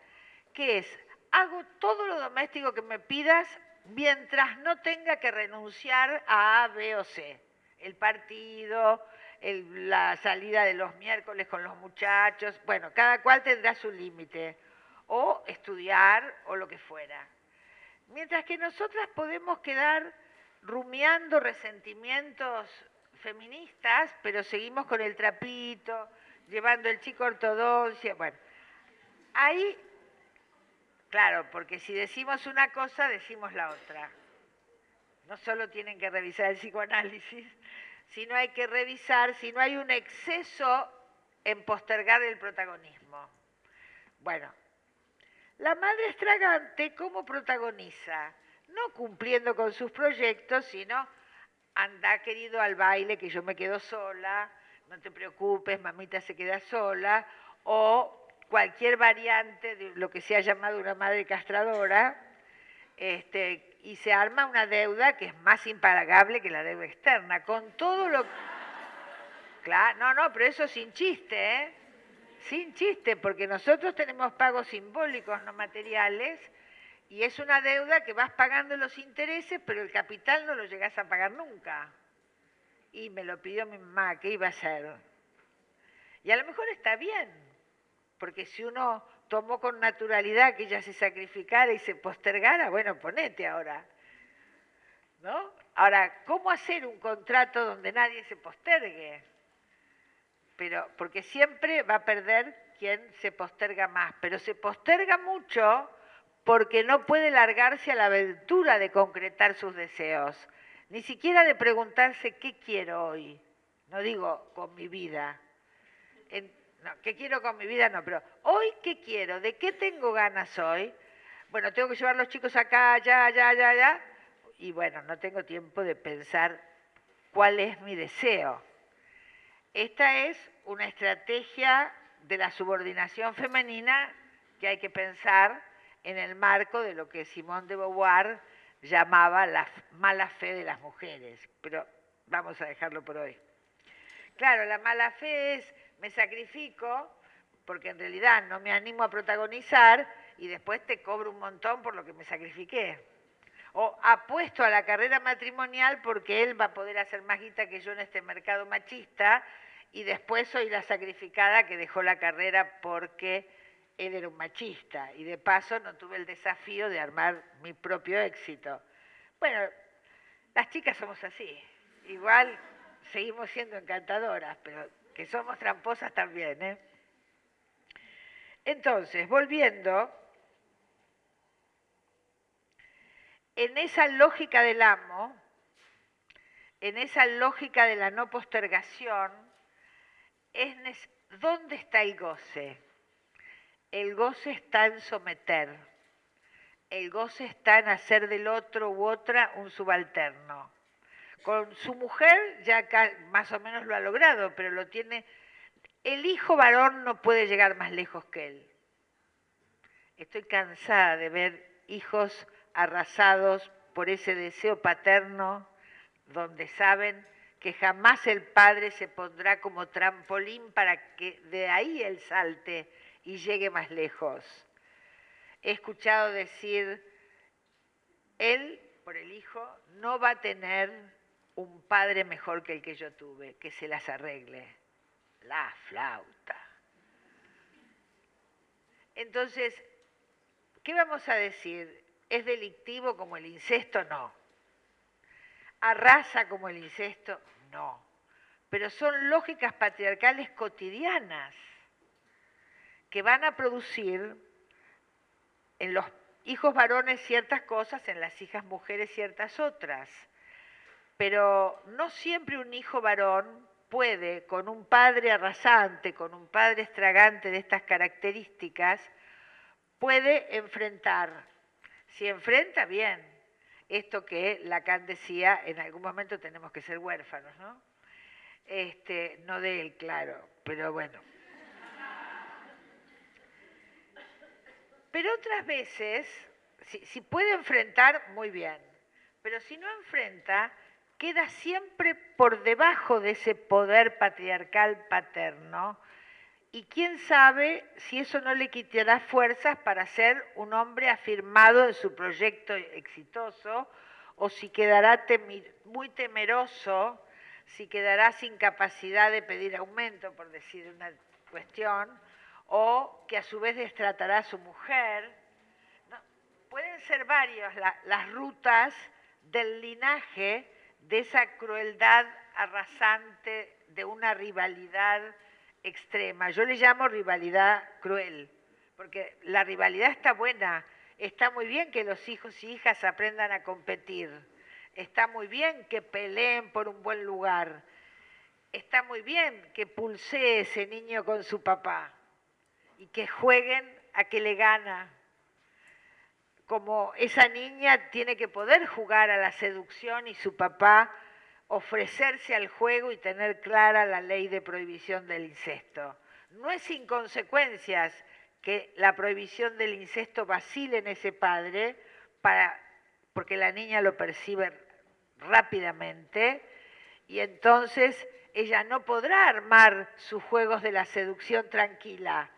que es, hago todo lo doméstico que me pidas mientras no tenga que renunciar a A, B o C. El partido, la salida de los miércoles con los muchachos, bueno, cada cual tendrá su límite, o estudiar o lo que fuera. Mientras que nosotras podemos quedar rumiando resentimientos feministas, pero seguimos con el trapito, llevando el chico ortodoncia. Bueno, ahí, claro, porque si decimos una cosa, decimos la otra. No solo tienen que revisar el psicoanálisis, sino hay que revisar si no hay un exceso en postergar el protagonismo. Bueno, la madre estragante, ¿cómo protagoniza? No cumpliendo con sus proyectos, sino anda querido al baile que yo me quedo sola, no te preocupes, mamita se queda sola, o cualquier variante de lo que se ha llamado una madre castradora, este, y se arma una deuda que es más impagable que la deuda externa, con todo lo... Claro, no, no, pero eso sin chiste, ¿eh? sin chiste, porque nosotros tenemos pagos simbólicos, no materiales, y es una deuda que vas pagando los intereses, pero el capital no lo llegas a pagar nunca. Y me lo pidió mi mamá, ¿qué iba a hacer? Y a lo mejor está bien, porque si uno tomó con naturalidad que ella se sacrificara y se postergara, bueno, ponete ahora. ¿No? Ahora, ¿cómo hacer un contrato donde nadie se postergue? pero porque siempre va a perder quien se posterga más, pero se posterga mucho porque no puede largarse a la aventura de concretar sus deseos, ni siquiera de preguntarse qué quiero hoy, no digo con mi vida. No, ¿qué quiero con mi vida? No, pero hoy, ¿qué quiero? ¿De qué tengo ganas hoy? Bueno, tengo que llevar a los chicos acá, allá, allá, allá, allá. Y bueno, no tengo tiempo de pensar cuál es mi deseo. Esta es una estrategia de la subordinación femenina que hay que pensar en el marco de lo que Simón de Beauvoir llamaba la mala fe de las mujeres. Pero vamos a dejarlo por hoy. Claro, la mala fe es me sacrifico porque en realidad no me animo a protagonizar y después te cobro un montón por lo que me sacrifiqué. O apuesto a la carrera matrimonial porque él va a poder hacer más guita que yo en este mercado machista y después soy la sacrificada que dejó la carrera porque él era un machista y de paso no tuve el desafío de armar mi propio éxito. Bueno, las chicas somos así. Igual seguimos siendo encantadoras, pero que somos tramposas también. ¿eh? Entonces, volviendo, en esa lógica del amo, en esa lógica de la no postergación, es ¿dónde está el goce? El goce está en someter. El goce está en hacer del otro u otra un subalterno. Con su mujer ya más o menos lo ha logrado, pero lo tiene... El hijo varón no puede llegar más lejos que él. Estoy cansada de ver hijos arrasados por ese deseo paterno donde saben que jamás el padre se pondrá como trampolín para que de ahí él salte y llegue más lejos. He escuchado decir, él, por el hijo, no va a tener un padre mejor que el que yo tuve, que se las arregle. La flauta. Entonces, ¿qué vamos a decir? ¿Es delictivo como el incesto? No. ¿Arrasa como el incesto? No. Pero son lógicas patriarcales cotidianas que van a producir en los hijos varones ciertas cosas, en las hijas mujeres ciertas otras pero no siempre un hijo varón puede, con un padre arrasante, con un padre estragante de estas características, puede enfrentar. Si enfrenta, bien. Esto que Lacan decía, en algún momento tenemos que ser huérfanos, ¿no? Este, no de él, claro, pero bueno. Pero otras veces, si, si puede enfrentar, muy bien. Pero si no enfrenta, queda siempre por debajo de ese poder patriarcal paterno y quién sabe si eso no le quitará fuerzas para ser un hombre afirmado en su proyecto exitoso o si quedará muy temeroso, si quedará sin capacidad de pedir aumento, por decir una cuestión, o que a su vez destratará a su mujer. pueden ser varias las rutas del linaje de esa crueldad arrasante, de una rivalidad extrema. Yo le llamo rivalidad cruel, porque la rivalidad está buena, está muy bien que los hijos y hijas aprendan a competir, está muy bien que peleen por un buen lugar, está muy bien que pulsee ese niño con su papá y que jueguen a que le gana como esa niña tiene que poder jugar a la seducción y su papá ofrecerse al juego y tener clara la ley de prohibición del incesto. No es sin consecuencias que la prohibición del incesto vacile en ese padre para, porque la niña lo percibe rápidamente y entonces ella no podrá armar sus juegos de la seducción tranquila.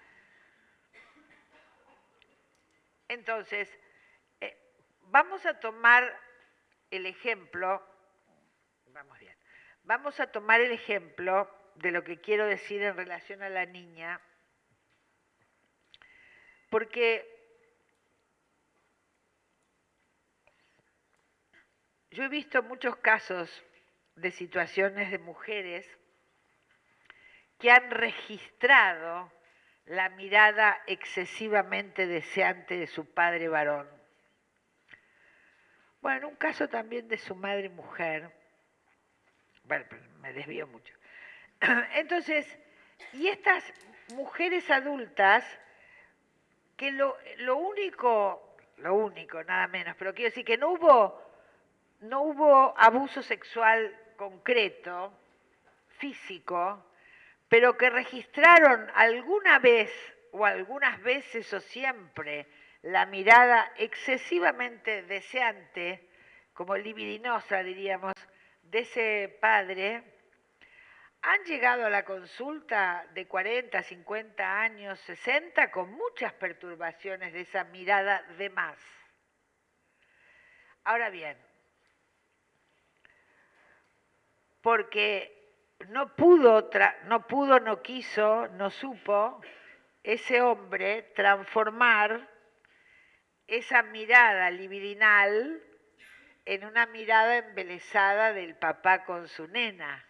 Entonces, Vamos a tomar el ejemplo, vamos bien, vamos a tomar el ejemplo de lo que quiero decir en relación a la niña, porque yo he visto muchos casos de situaciones de mujeres que han registrado la mirada excesivamente deseante de su padre varón bueno, en un caso también de su madre mujer, bueno, me desvío mucho. [CLEARS THROAT] Entonces, y estas mujeres adultas que lo, lo único, lo único, nada menos, pero quiero decir que no hubo, no hubo abuso sexual concreto, físico, pero que registraron alguna vez o algunas veces o siempre la mirada excesivamente deseante, como libidinosa diríamos, de ese padre, han llegado a la consulta de 40, 50 años, 60, con muchas perturbaciones de esa mirada de más. Ahora bien, porque no pudo, no pudo, no quiso, no supo ese hombre transformar esa mirada libidinal en una mirada embelesada del papá con su nena,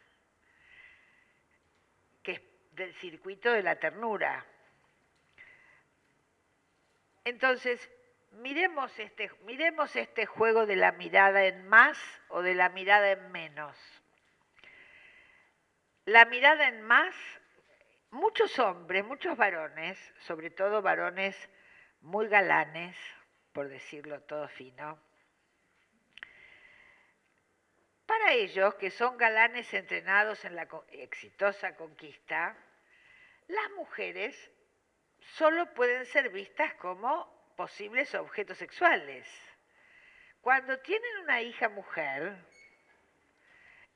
que es del circuito de la ternura. Entonces, miremos este, miremos este juego de la mirada en más o de la mirada en menos. La mirada en más, muchos hombres, muchos varones, sobre todo varones muy galanes, por decirlo todo fino, para ellos, que son galanes entrenados en la exitosa conquista, las mujeres solo pueden ser vistas como posibles objetos sexuales. Cuando tienen una hija mujer,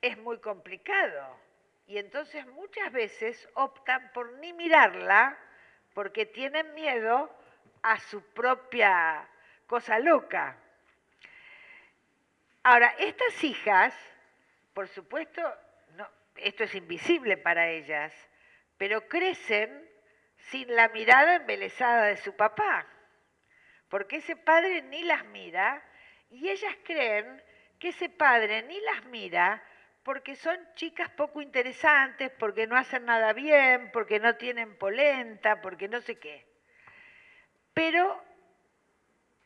es muy complicado y entonces muchas veces optan por ni mirarla porque tienen miedo a su propia cosa loca. Ahora, estas hijas, por supuesto, esto es invisible para ellas, pero crecen sin la mirada embelesada de su papá, porque ese padre ni las mira y ellas creen que ese padre ni las mira porque son chicas poco interesantes, porque no hacen nada bien, porque no tienen polenta, porque no sé qué. Pero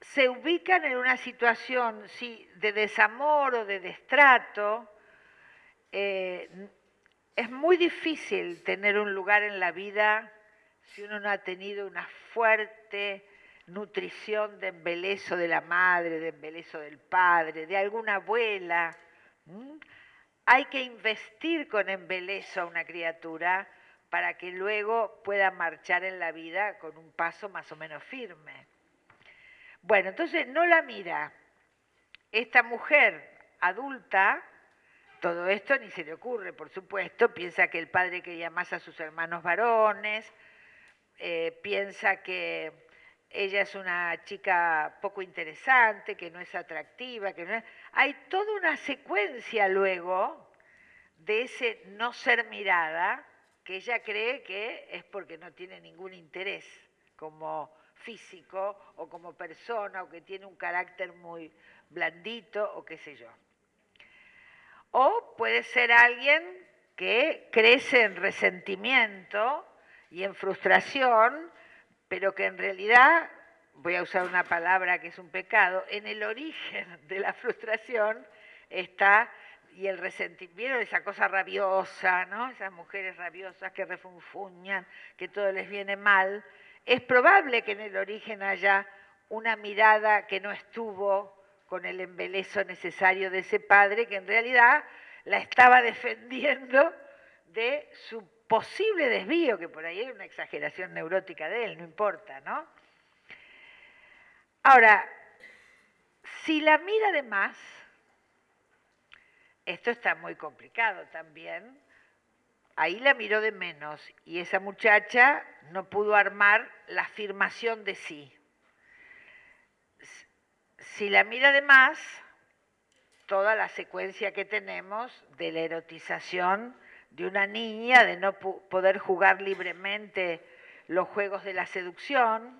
se ubican en una situación sí, de desamor o de destrato. Eh, es muy difícil tener un lugar en la vida si uno no ha tenido una fuerte nutrición de embelezo de la madre, de embelezo del padre, de alguna abuela hay que investir con embelezo a una criatura para que luego pueda marchar en la vida con un paso más o menos firme. Bueno, entonces no la mira. Esta mujer adulta, todo esto ni se le ocurre, por supuesto, piensa que el padre quería más a sus hermanos varones, eh, piensa que ella es una chica poco interesante, que no es atractiva, que no es... Hay toda una secuencia luego de ese no ser mirada que ella cree que es porque no tiene ningún interés como físico o como persona o que tiene un carácter muy blandito o qué sé yo. O puede ser alguien que crece en resentimiento y en frustración pero que en realidad, voy a usar una palabra que es un pecado, en el origen de la frustración está y el resentimiento, esa cosa rabiosa, ¿no? Esas mujeres rabiosas que refunfuñan, que todo les viene mal. Es probable que en el origen haya una mirada que no estuvo con el embelezo necesario de ese padre, que en realidad la estaba defendiendo de su posible desvío, que por ahí hay una exageración neurótica de él, no importa, ¿no? Ahora, si la mira de más, esto está muy complicado también, ahí la miró de menos y esa muchacha no pudo armar la afirmación de sí. Si la mira de más, toda la secuencia que tenemos de la erotización de una niña, de no poder jugar libremente los juegos de la seducción.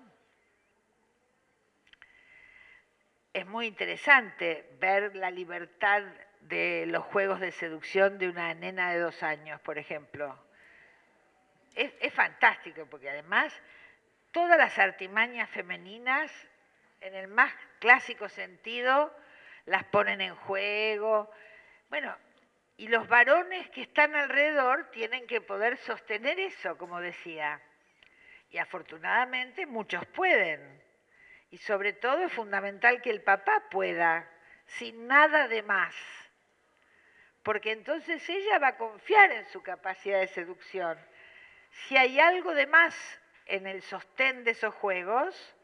Es muy interesante ver la libertad de los juegos de seducción de una nena de dos años, por ejemplo. Es, fantástico porque además todas las artimañas femeninas, en el más clásico sentido, las ponen en juego. Bueno, y los varones que están alrededor tienen que poder sostener eso, como decía. Y afortunadamente muchos pueden. Y sobre todo es fundamental que el papá pueda, sin nada de más. Porque entonces ella va a confiar en su capacidad de seducción. Si hay algo de más en el sostén de esos juegos,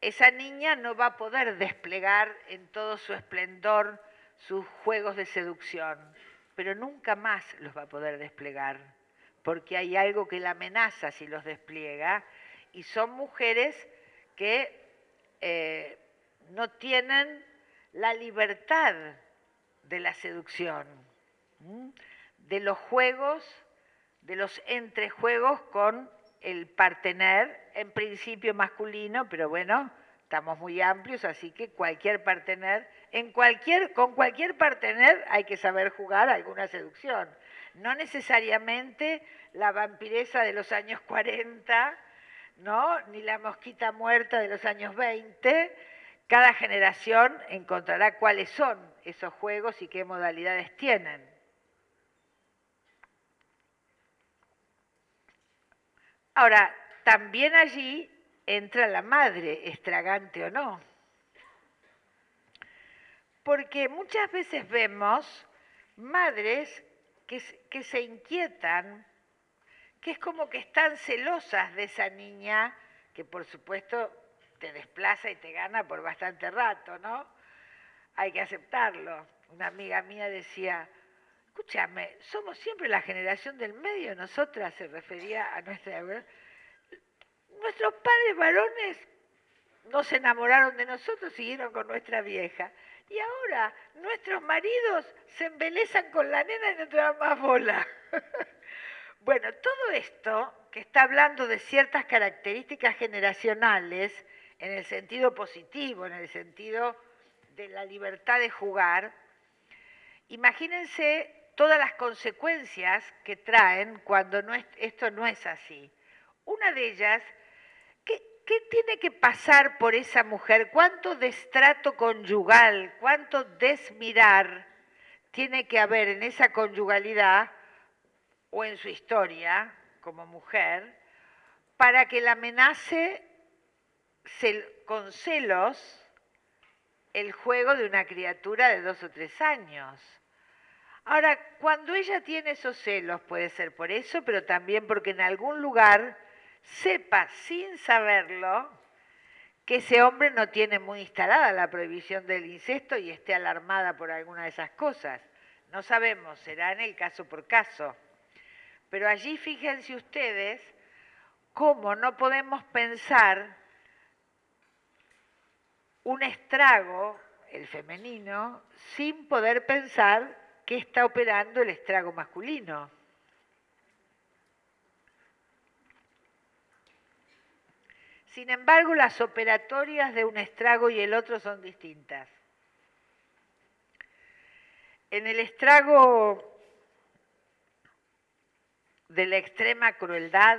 esa niña no va a poder desplegar en todo su esplendor sus juegos de seducción, pero nunca más los va a poder desplegar, porque hay algo que la amenaza si los despliega, y son mujeres que eh, no tienen la libertad de la seducción, de los juegos, de los entrejuegos con el partener, en principio masculino, pero bueno, estamos muy amplios, así que cualquier partener, en cualquier, con cualquier partener hay que saber jugar alguna seducción. No necesariamente la vampiresa de los años 40, ¿no? ni la mosquita muerta de los años 20. Cada generación encontrará cuáles son esos juegos y qué modalidades tienen. Ahora, también allí entra la madre, estragante o no. Porque muchas veces vemos madres que, que, se inquietan, que es como que están celosas de esa niña, que por supuesto te desplaza y te gana por bastante rato, ¿no? Hay que aceptarlo. Una amiga mía decía, escúchame, somos siempre la generación del medio, nosotras se refería a nuestra... Nuestros padres varones no se enamoraron de nosotros, siguieron con nuestra vieja. Y ahora nuestros maridos se embelezan con la nena y no te dan más bola. [LAUGHS] bueno, todo esto que está hablando de ciertas características generacionales, en el sentido positivo, en el sentido de la libertad de jugar, imagínense todas las consecuencias que traen cuando esto no es así. Una de ellas, ¿qué, ¿qué tiene que pasar por esa mujer? ¿Cuánto destrato conyugal, cuánto desmirar tiene que haber en esa conyugalidad o en su historia como mujer para que la amenace con celos el juego de una criatura de dos o tres años? Ahora, cuando ella tiene esos celos, puede ser por eso, pero también porque en algún lugar sepa sin saberlo que ese hombre no tiene muy instalada la prohibición del incesto y esté alarmada por alguna de esas cosas. No sabemos, será en el caso por caso. Pero allí fíjense ustedes cómo no podemos pensar un estrago, el femenino, sin poder pensar qué está operando el estrago masculino. Sin embargo, las operatorias de un estrago y el otro son distintas. En el estrago de la extrema crueldad,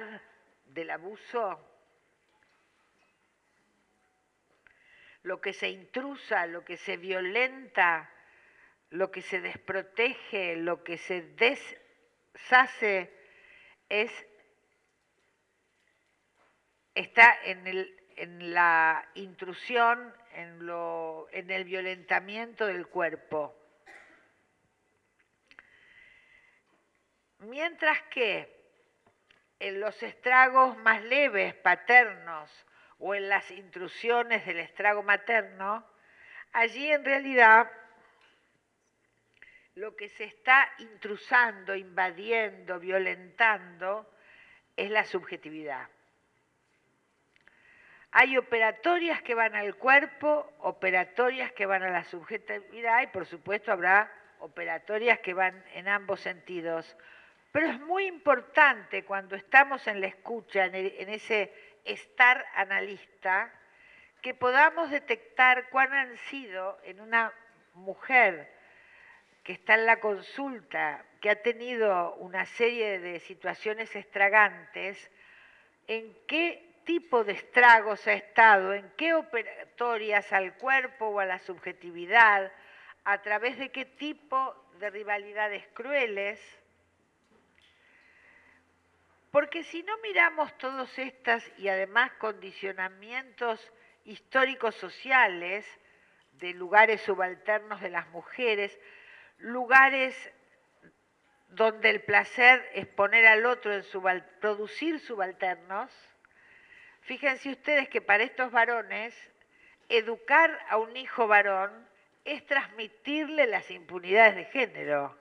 del abuso, lo que se intrusa, lo que se violenta, lo que se desprotege, lo que se deshace, es, está en, la intrusión, en, en el violentamiento del cuerpo. Mientras que en los estragos más leves, paternos, o en las intrusiones del estrago materno, allí en realidad lo que se está intrusando, invadiendo, violentando, es la subjetividad. Hay operatorias que van al cuerpo, operatorias que van a la subjetividad y por supuesto habrá operatorias que van en ambos sentidos. Pero es muy importante cuando estamos en la escucha, en, ese estar analista, que podamos detectar cuán han sido en una mujer que está en la consulta, que ha tenido una serie de situaciones estragantes, en qué tipo de estragos ha estado, en qué operatorias al cuerpo o a la subjetividad, a través de qué tipo de rivalidades crueles, Porque si no miramos todas estas y además condicionamientos históricos sociales de lugares subalternos de las mujeres, lugares donde el placer es poner al otro en producir subalternos, fíjense ustedes que para estos varones, educar a un hijo varón es transmitirle las impunidades de género.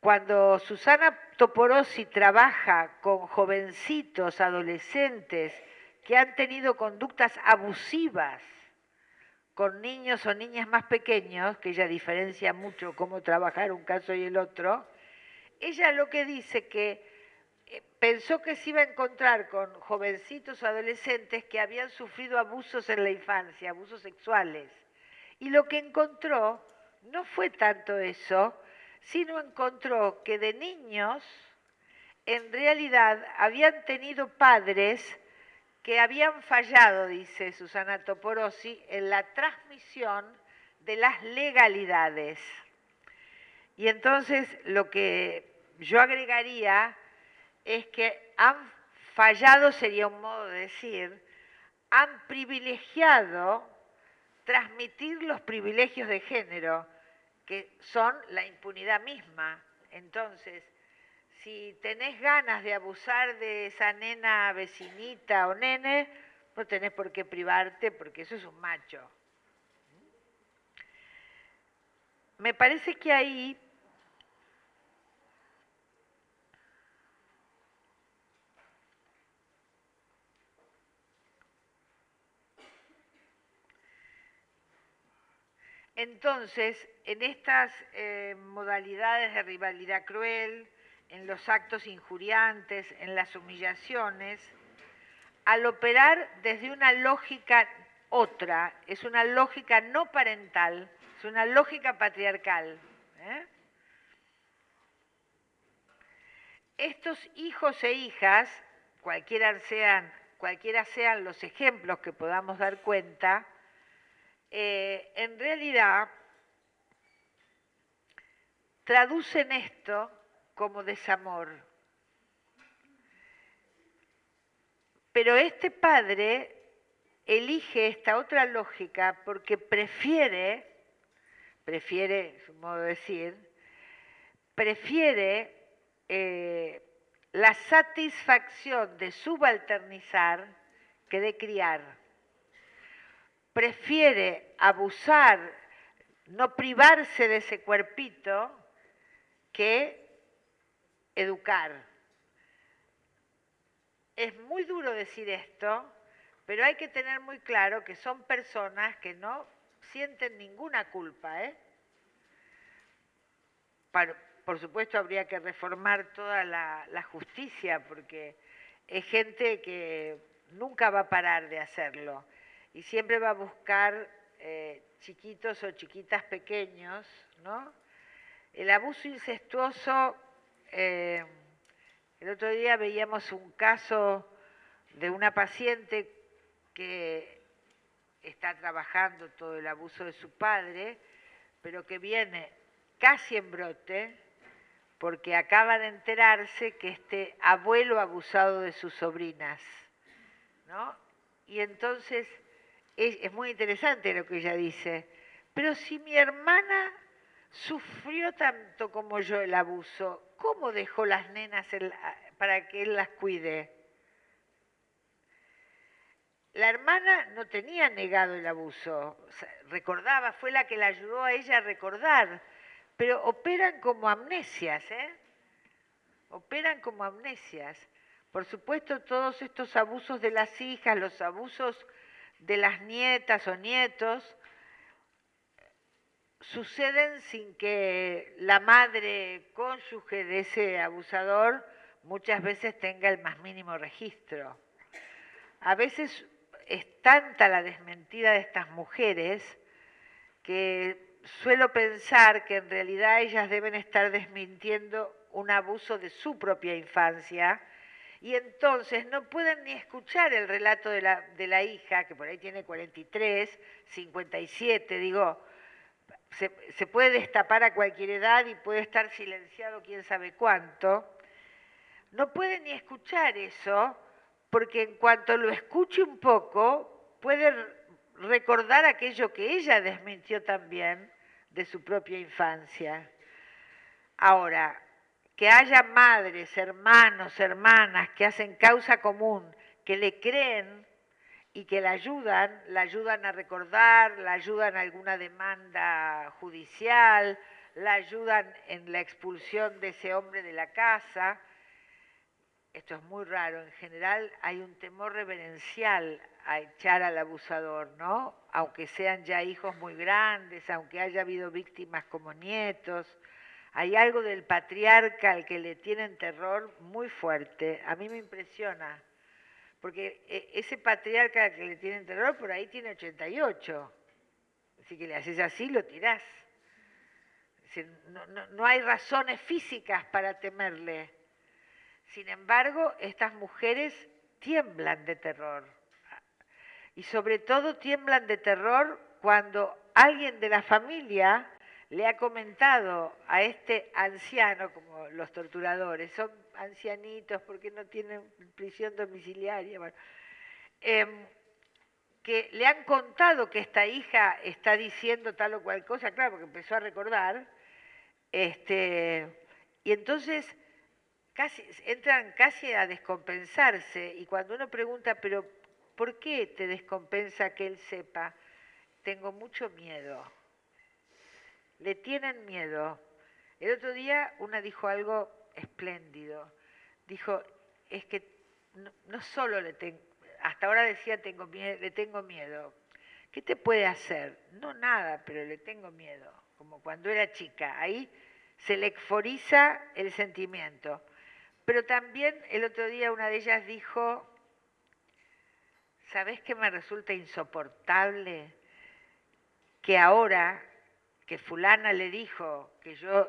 Cuando Susana Toporosi trabaja con jovencitos, adolescentes, que han tenido conductas abusivas con niños o niñas más pequeños, que ella diferencia mucho cómo trabajar un caso y el otro, ella lo que dice que eh, pensó que se iba a encontrar con jovencitos o adolescentes que habían sufrido abusos en la infancia, abusos sexuales. Y lo que encontró no fue tanto eso, sino encontró que de niños en realidad habían tenido padres que habían fallado, dice Susana Toporosi, en la transmisión de las legalidades. Y entonces lo que yo agregaría es que han fallado, sería un modo de decir, han privilegiado transmitir los privilegios de género, que son la impunidad misma. Entonces, si tenés ganas de abusar de esa nena vecinita o nene, no tenés por qué privarte porque eso es un macho. Me parece que ahí Entonces, en estas eh, modalidades de rivalidad cruel, en los actos injuriantes, en las humillaciones, al operar desde una lógica otra, es una lógica no parental, es una lógica patriarcal. ¿eh? Estos hijos e hijas, cualquiera sean, cualquiera sean los ejemplos que podamos dar cuenta, eh, en realidad traducen esto como desamor. Pero este padre elige esta otra lógica porque prefiere, prefiere, es un modo de decir, prefiere eh, la satisfacción de subalternizar que de criar. Prefiere abusar, no privarse de ese cuerpito que educar. Es muy duro decir esto, pero hay que tener muy claro que son personas que no sienten ninguna culpa. ¿eh? por supuesto habría que reformar toda la, justicia porque es gente que nunca va a parar de hacerlo y siempre va a buscar eh, chiquitos o chiquitas pequeños, ¿no? El abuso incestuoso eh, el otro día veíamos un caso de una paciente que está trabajando todo el abuso de su padre, pero que viene casi en brote porque acaba de enterarse que este abuelo ha abusado de sus sobrinas. ¿no? Y entonces es, muy interesante lo que ella dice, pero si mi hermana sufrió tanto como yo el abuso, ¿cómo dejó las nenas para que él las cuide? La hermana no tenía negado el abuso, recordaba, fue la que la ayudó a ella a recordar, pero operan como amnesias, ¿eh? Operan como amnesias. Por supuesto, todos estos abusos de las hijas, los abusos de las nietas o nietos, suceden sin que la madre cónyuge de ese abusador muchas veces tenga el más mínimo registro. A veces es tanta la desmentida de estas mujeres que suelo pensar que en realidad ellas deben estar desmintiendo un abuso de su propia infancia y entonces no pueden ni escuchar el relato de la, de la hija, que por ahí tiene 43, 57, digo, se, puede destapar a cualquier edad y puede estar silenciado quién sabe cuánto. no puede ni escuchar eso, porque en cuanto lo escuche un poco, puede recordar aquello que ella desmintió también de su propia infancia. Ahora, que haya madres, hermanos, hermanas que hacen causa común, que le creen y que la ayudan, la ayudan a recordar, la ayudan a alguna demanda judicial, la ayudan en la expulsión de ese hombre de la casa. Esto es muy raro, en general hay un temor reverencial a echar al abusador, ¿no? Aunque sean ya hijos muy grandes, aunque haya habido víctimas como nietos, hay algo del patriarca al que le tienen terror muy fuerte. A mí me impresiona, porque eh, ese patriarca al que le tienen terror por ahí tiene 88. Así que le haces así, lo tirás. No hay razones físicas para temerle. Sin embargo, estas mujeres tiemblan de terror y sobre todo tiemblan de terror cuando alguien de la familia le ha comentado a este anciano, como los torturadores, son ancianitos porque no tienen prisión domiciliaria, em, que le han contado que esta hija está diciendo tal o cual cosa, claro, porque empezó a recordar, este, y entonces casi, entran casi a descompensarse, y cuando uno pregunta, pero ¿Por qué te descompensa que él sepa? Tengo mucho miedo. Le tienen miedo. El otro día una dijo algo espléndido. Dijo, es que no, solo le tengo, hasta ahora decía tengo le tengo miedo. ¿Qué te puede hacer? No nada, pero le tengo miedo, como cuando era chica. Ahí se le exforiza el sentimiento. Pero también el otro día una de ellas dijo, ¿sabés qué me resulta insoportable? Que ahora que fulana le dijo que yo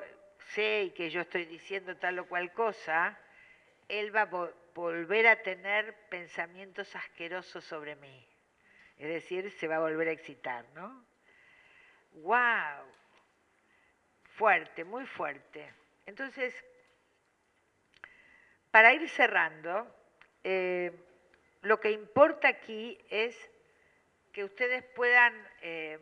sé y que yo estoy diciendo tal o cual cosa, él va a volver a tener pensamientos asquerosos sobre mí. Es decir, se va a volver a excitar, ¿no? ¡Wow! Fuerte, muy fuerte. Entonces, para ir cerrando, eh, lo que importa aquí es que ustedes puedan, eh,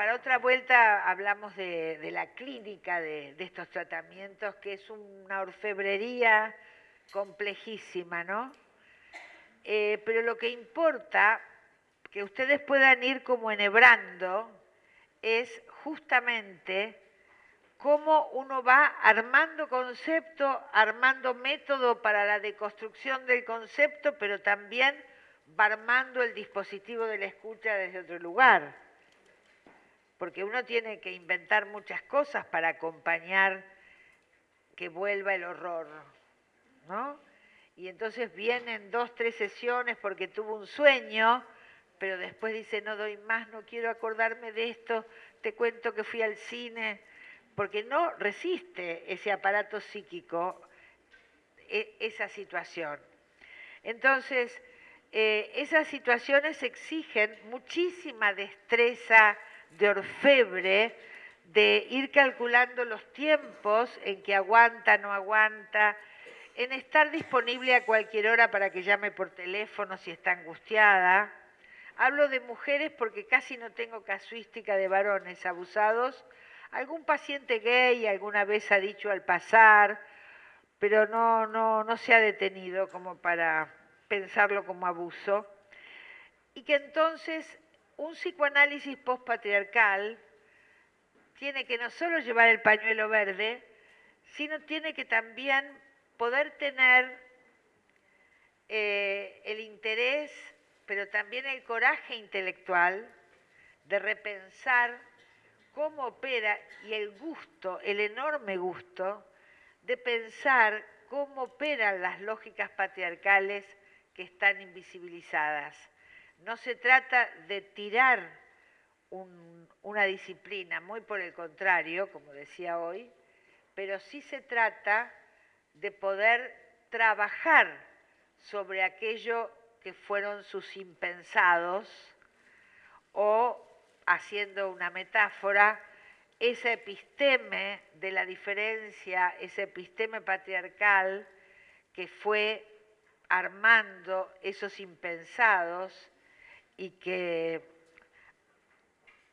para otra vuelta hablamos de, la clínica de, estos tratamientos, que es una orfebrería complejísima, ¿no? Eh, pero lo que importa, que ustedes puedan ir como enhebrando, es justamente cómo uno va armando concepto, armando método para la deconstrucción del concepto, pero también va armando el dispositivo de la escucha desde otro lugar. Porque uno tiene que inventar muchas cosas para acompañar que vuelva el horror, ¿no? Y entonces vienen dos, tres sesiones porque tuvo un sueño, pero después dice, no doy más, no quiero acordarme de esto, te cuento que fui al cine, porque no resiste ese aparato psíquico e, esa situación. Entonces, eh, esas situaciones exigen muchísima destreza de orfebre, de ir calculando los tiempos en que aguanta, no aguanta, en estar disponible a cualquier hora para que llame por teléfono si está angustiada. Hablo de mujeres porque casi no tengo casuística de varones abusados, Algún paciente gay alguna vez ha dicho al pasar, pero no, no, no se ha detenido como para pensarlo como abuso. Y que entonces un psicoanálisis postpatriarcal tiene que no solo llevar el pañuelo verde, sino tiene que también poder tener eh, el interés, pero también el coraje intelectual de repensar cómo opera y el gusto, el enorme gusto de pensar cómo operan las lógicas patriarcales que están invisibilizadas. No se trata de tirar una disciplina, muy por el contrario, como decía hoy, pero sí se trata de poder trabajar sobre aquello que fueron sus impensados o haciendo una metáfora, esa episteme de la diferencia, ese episteme patriarcal que fue armando esos impensados y que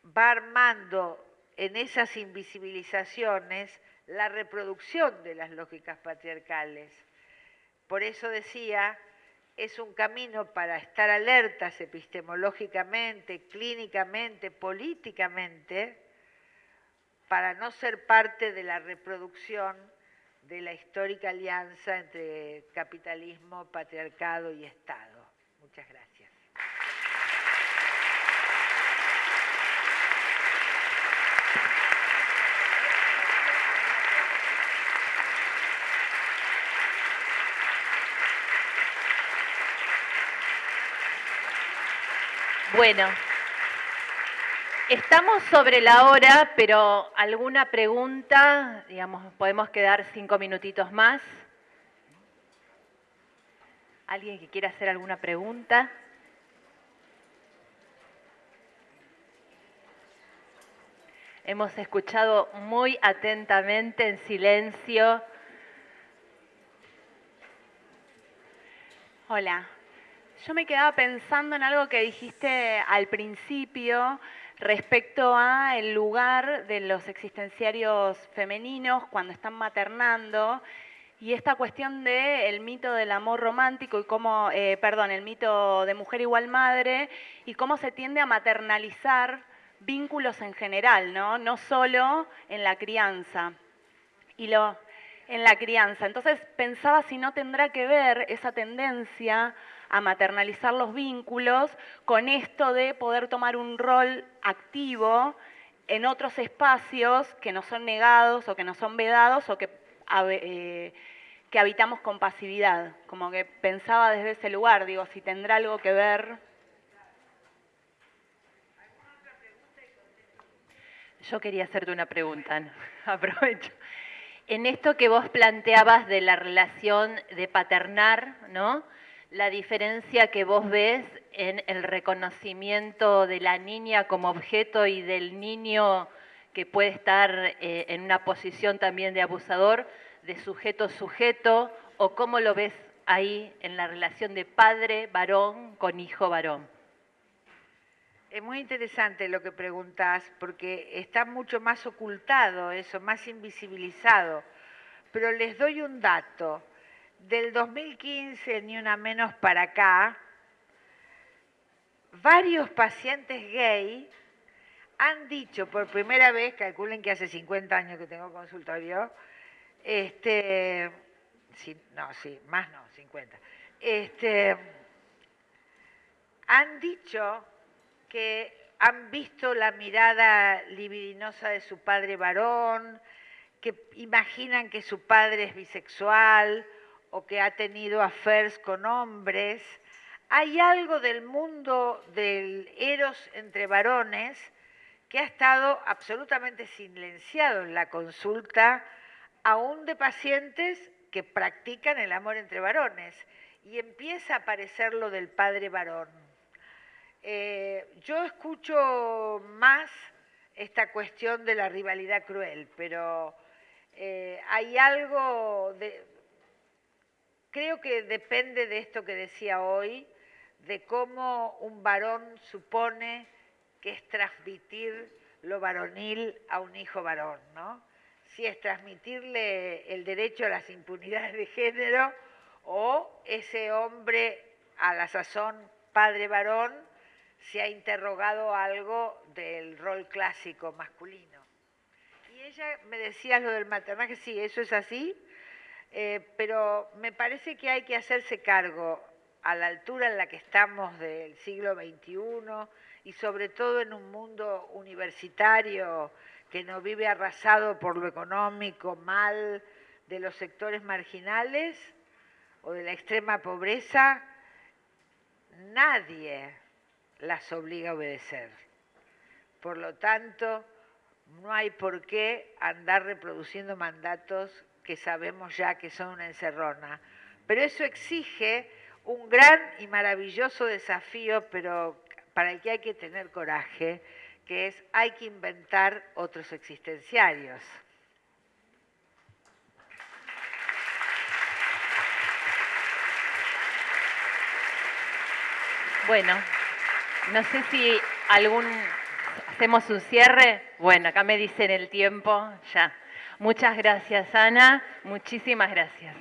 va armando en esas invisibilizaciones la reproducción de las lógicas patriarcales. Por eso decía, es un camino para estar alertas epistemológicamente, clínicamente, políticamente, para no ser parte de la reproducción de la histórica alianza entre capitalismo, patriarcado y Estado. Muchas gracias. Bueno, estamos sobre la hora, pero alguna pregunta, digamos, podemos quedar cinco minutitos más. ¿Alguien que quiera hacer alguna pregunta? Hemos escuchado muy atentamente, en silencio. Hola, yo me quedaba pensando en algo que dijiste al principio respecto a el lugar de los existenciarios femeninos cuando están maternando y esta cuestión del mito del amor romántico y cómo, eh, perdón, el mito de mujer igual madre y cómo se tiende a maternalizar vínculos en general, ¿no? No solo en la crianza. Y lo, en la crianza. Entonces pensaba si no tendrá que ver esa tendencia a maternalizar los vínculos con esto de poder tomar un rol activo en otros espacios que no son negados o que no son vedados o que, eh, que habitamos con pasividad. Como que pensaba desde ese lugar, digo, si tendrá algo que ver. Yo quería hacerte una pregunta, [LAUGHS] aprovecho. En esto que vos planteabas de la relación de paternar, ¿no? La diferencia que vos ves en el reconocimiento de la niña como objeto y del niño que puede estar eh, en una posición también de abusador, de sujeto-sujeto, o cómo lo ves ahí en la relación de padre varón con hijo varón. Es muy interesante lo que preguntas, porque está mucho más ocultado eso, más invisibilizado. Pero les doy un dato del 2015, ni una menos para acá, varios pacientes gay han dicho por primera vez, calculen que hace 50 años que tengo consultorio, este, no, sí, más no, 50, este, han dicho que han visto la mirada libidinosa de su padre varón, que imaginan que su padre es bisexual, o que ha tenido affairs con hombres, hay algo del mundo del eros entre varones que ha estado absolutamente silenciado en la consulta, aún de pacientes que practican el amor entre varones, y empieza a aparecer lo del padre varón. Eh, yo escucho más esta cuestión de la rivalidad cruel, pero eh, hay algo de, creo que depende de esto que decía hoy, de cómo un varón supone que es transmitir lo varonil a un hijo varón, ¿no? Si es transmitirle el derecho a las impunidades de género o ese hombre a la sazón padre varón se ha interrogado algo del rol clásico masculino. Y ella me decía lo del maternaje, sí, eso es así, eh, pero me parece que hay que hacerse cargo a la altura en la que estamos del siglo XXI y sobre todo en un mundo universitario que no vive arrasado por lo económico mal de los sectores marginales o de la extrema pobreza, nadie las obliga a obedecer. Por lo tanto, no hay por qué andar reproduciendo mandatos que sabemos ya que son una encerrona. Pero eso exige un gran y maravilloso desafío, pero para el que hay que tener coraje, que es hay que inventar otros existenciarios. Bueno, no sé si algún hacemos un cierre. Bueno, acá me dicen el tiempo, ya. Muchas gracias, Ana. Muchísimas gracias.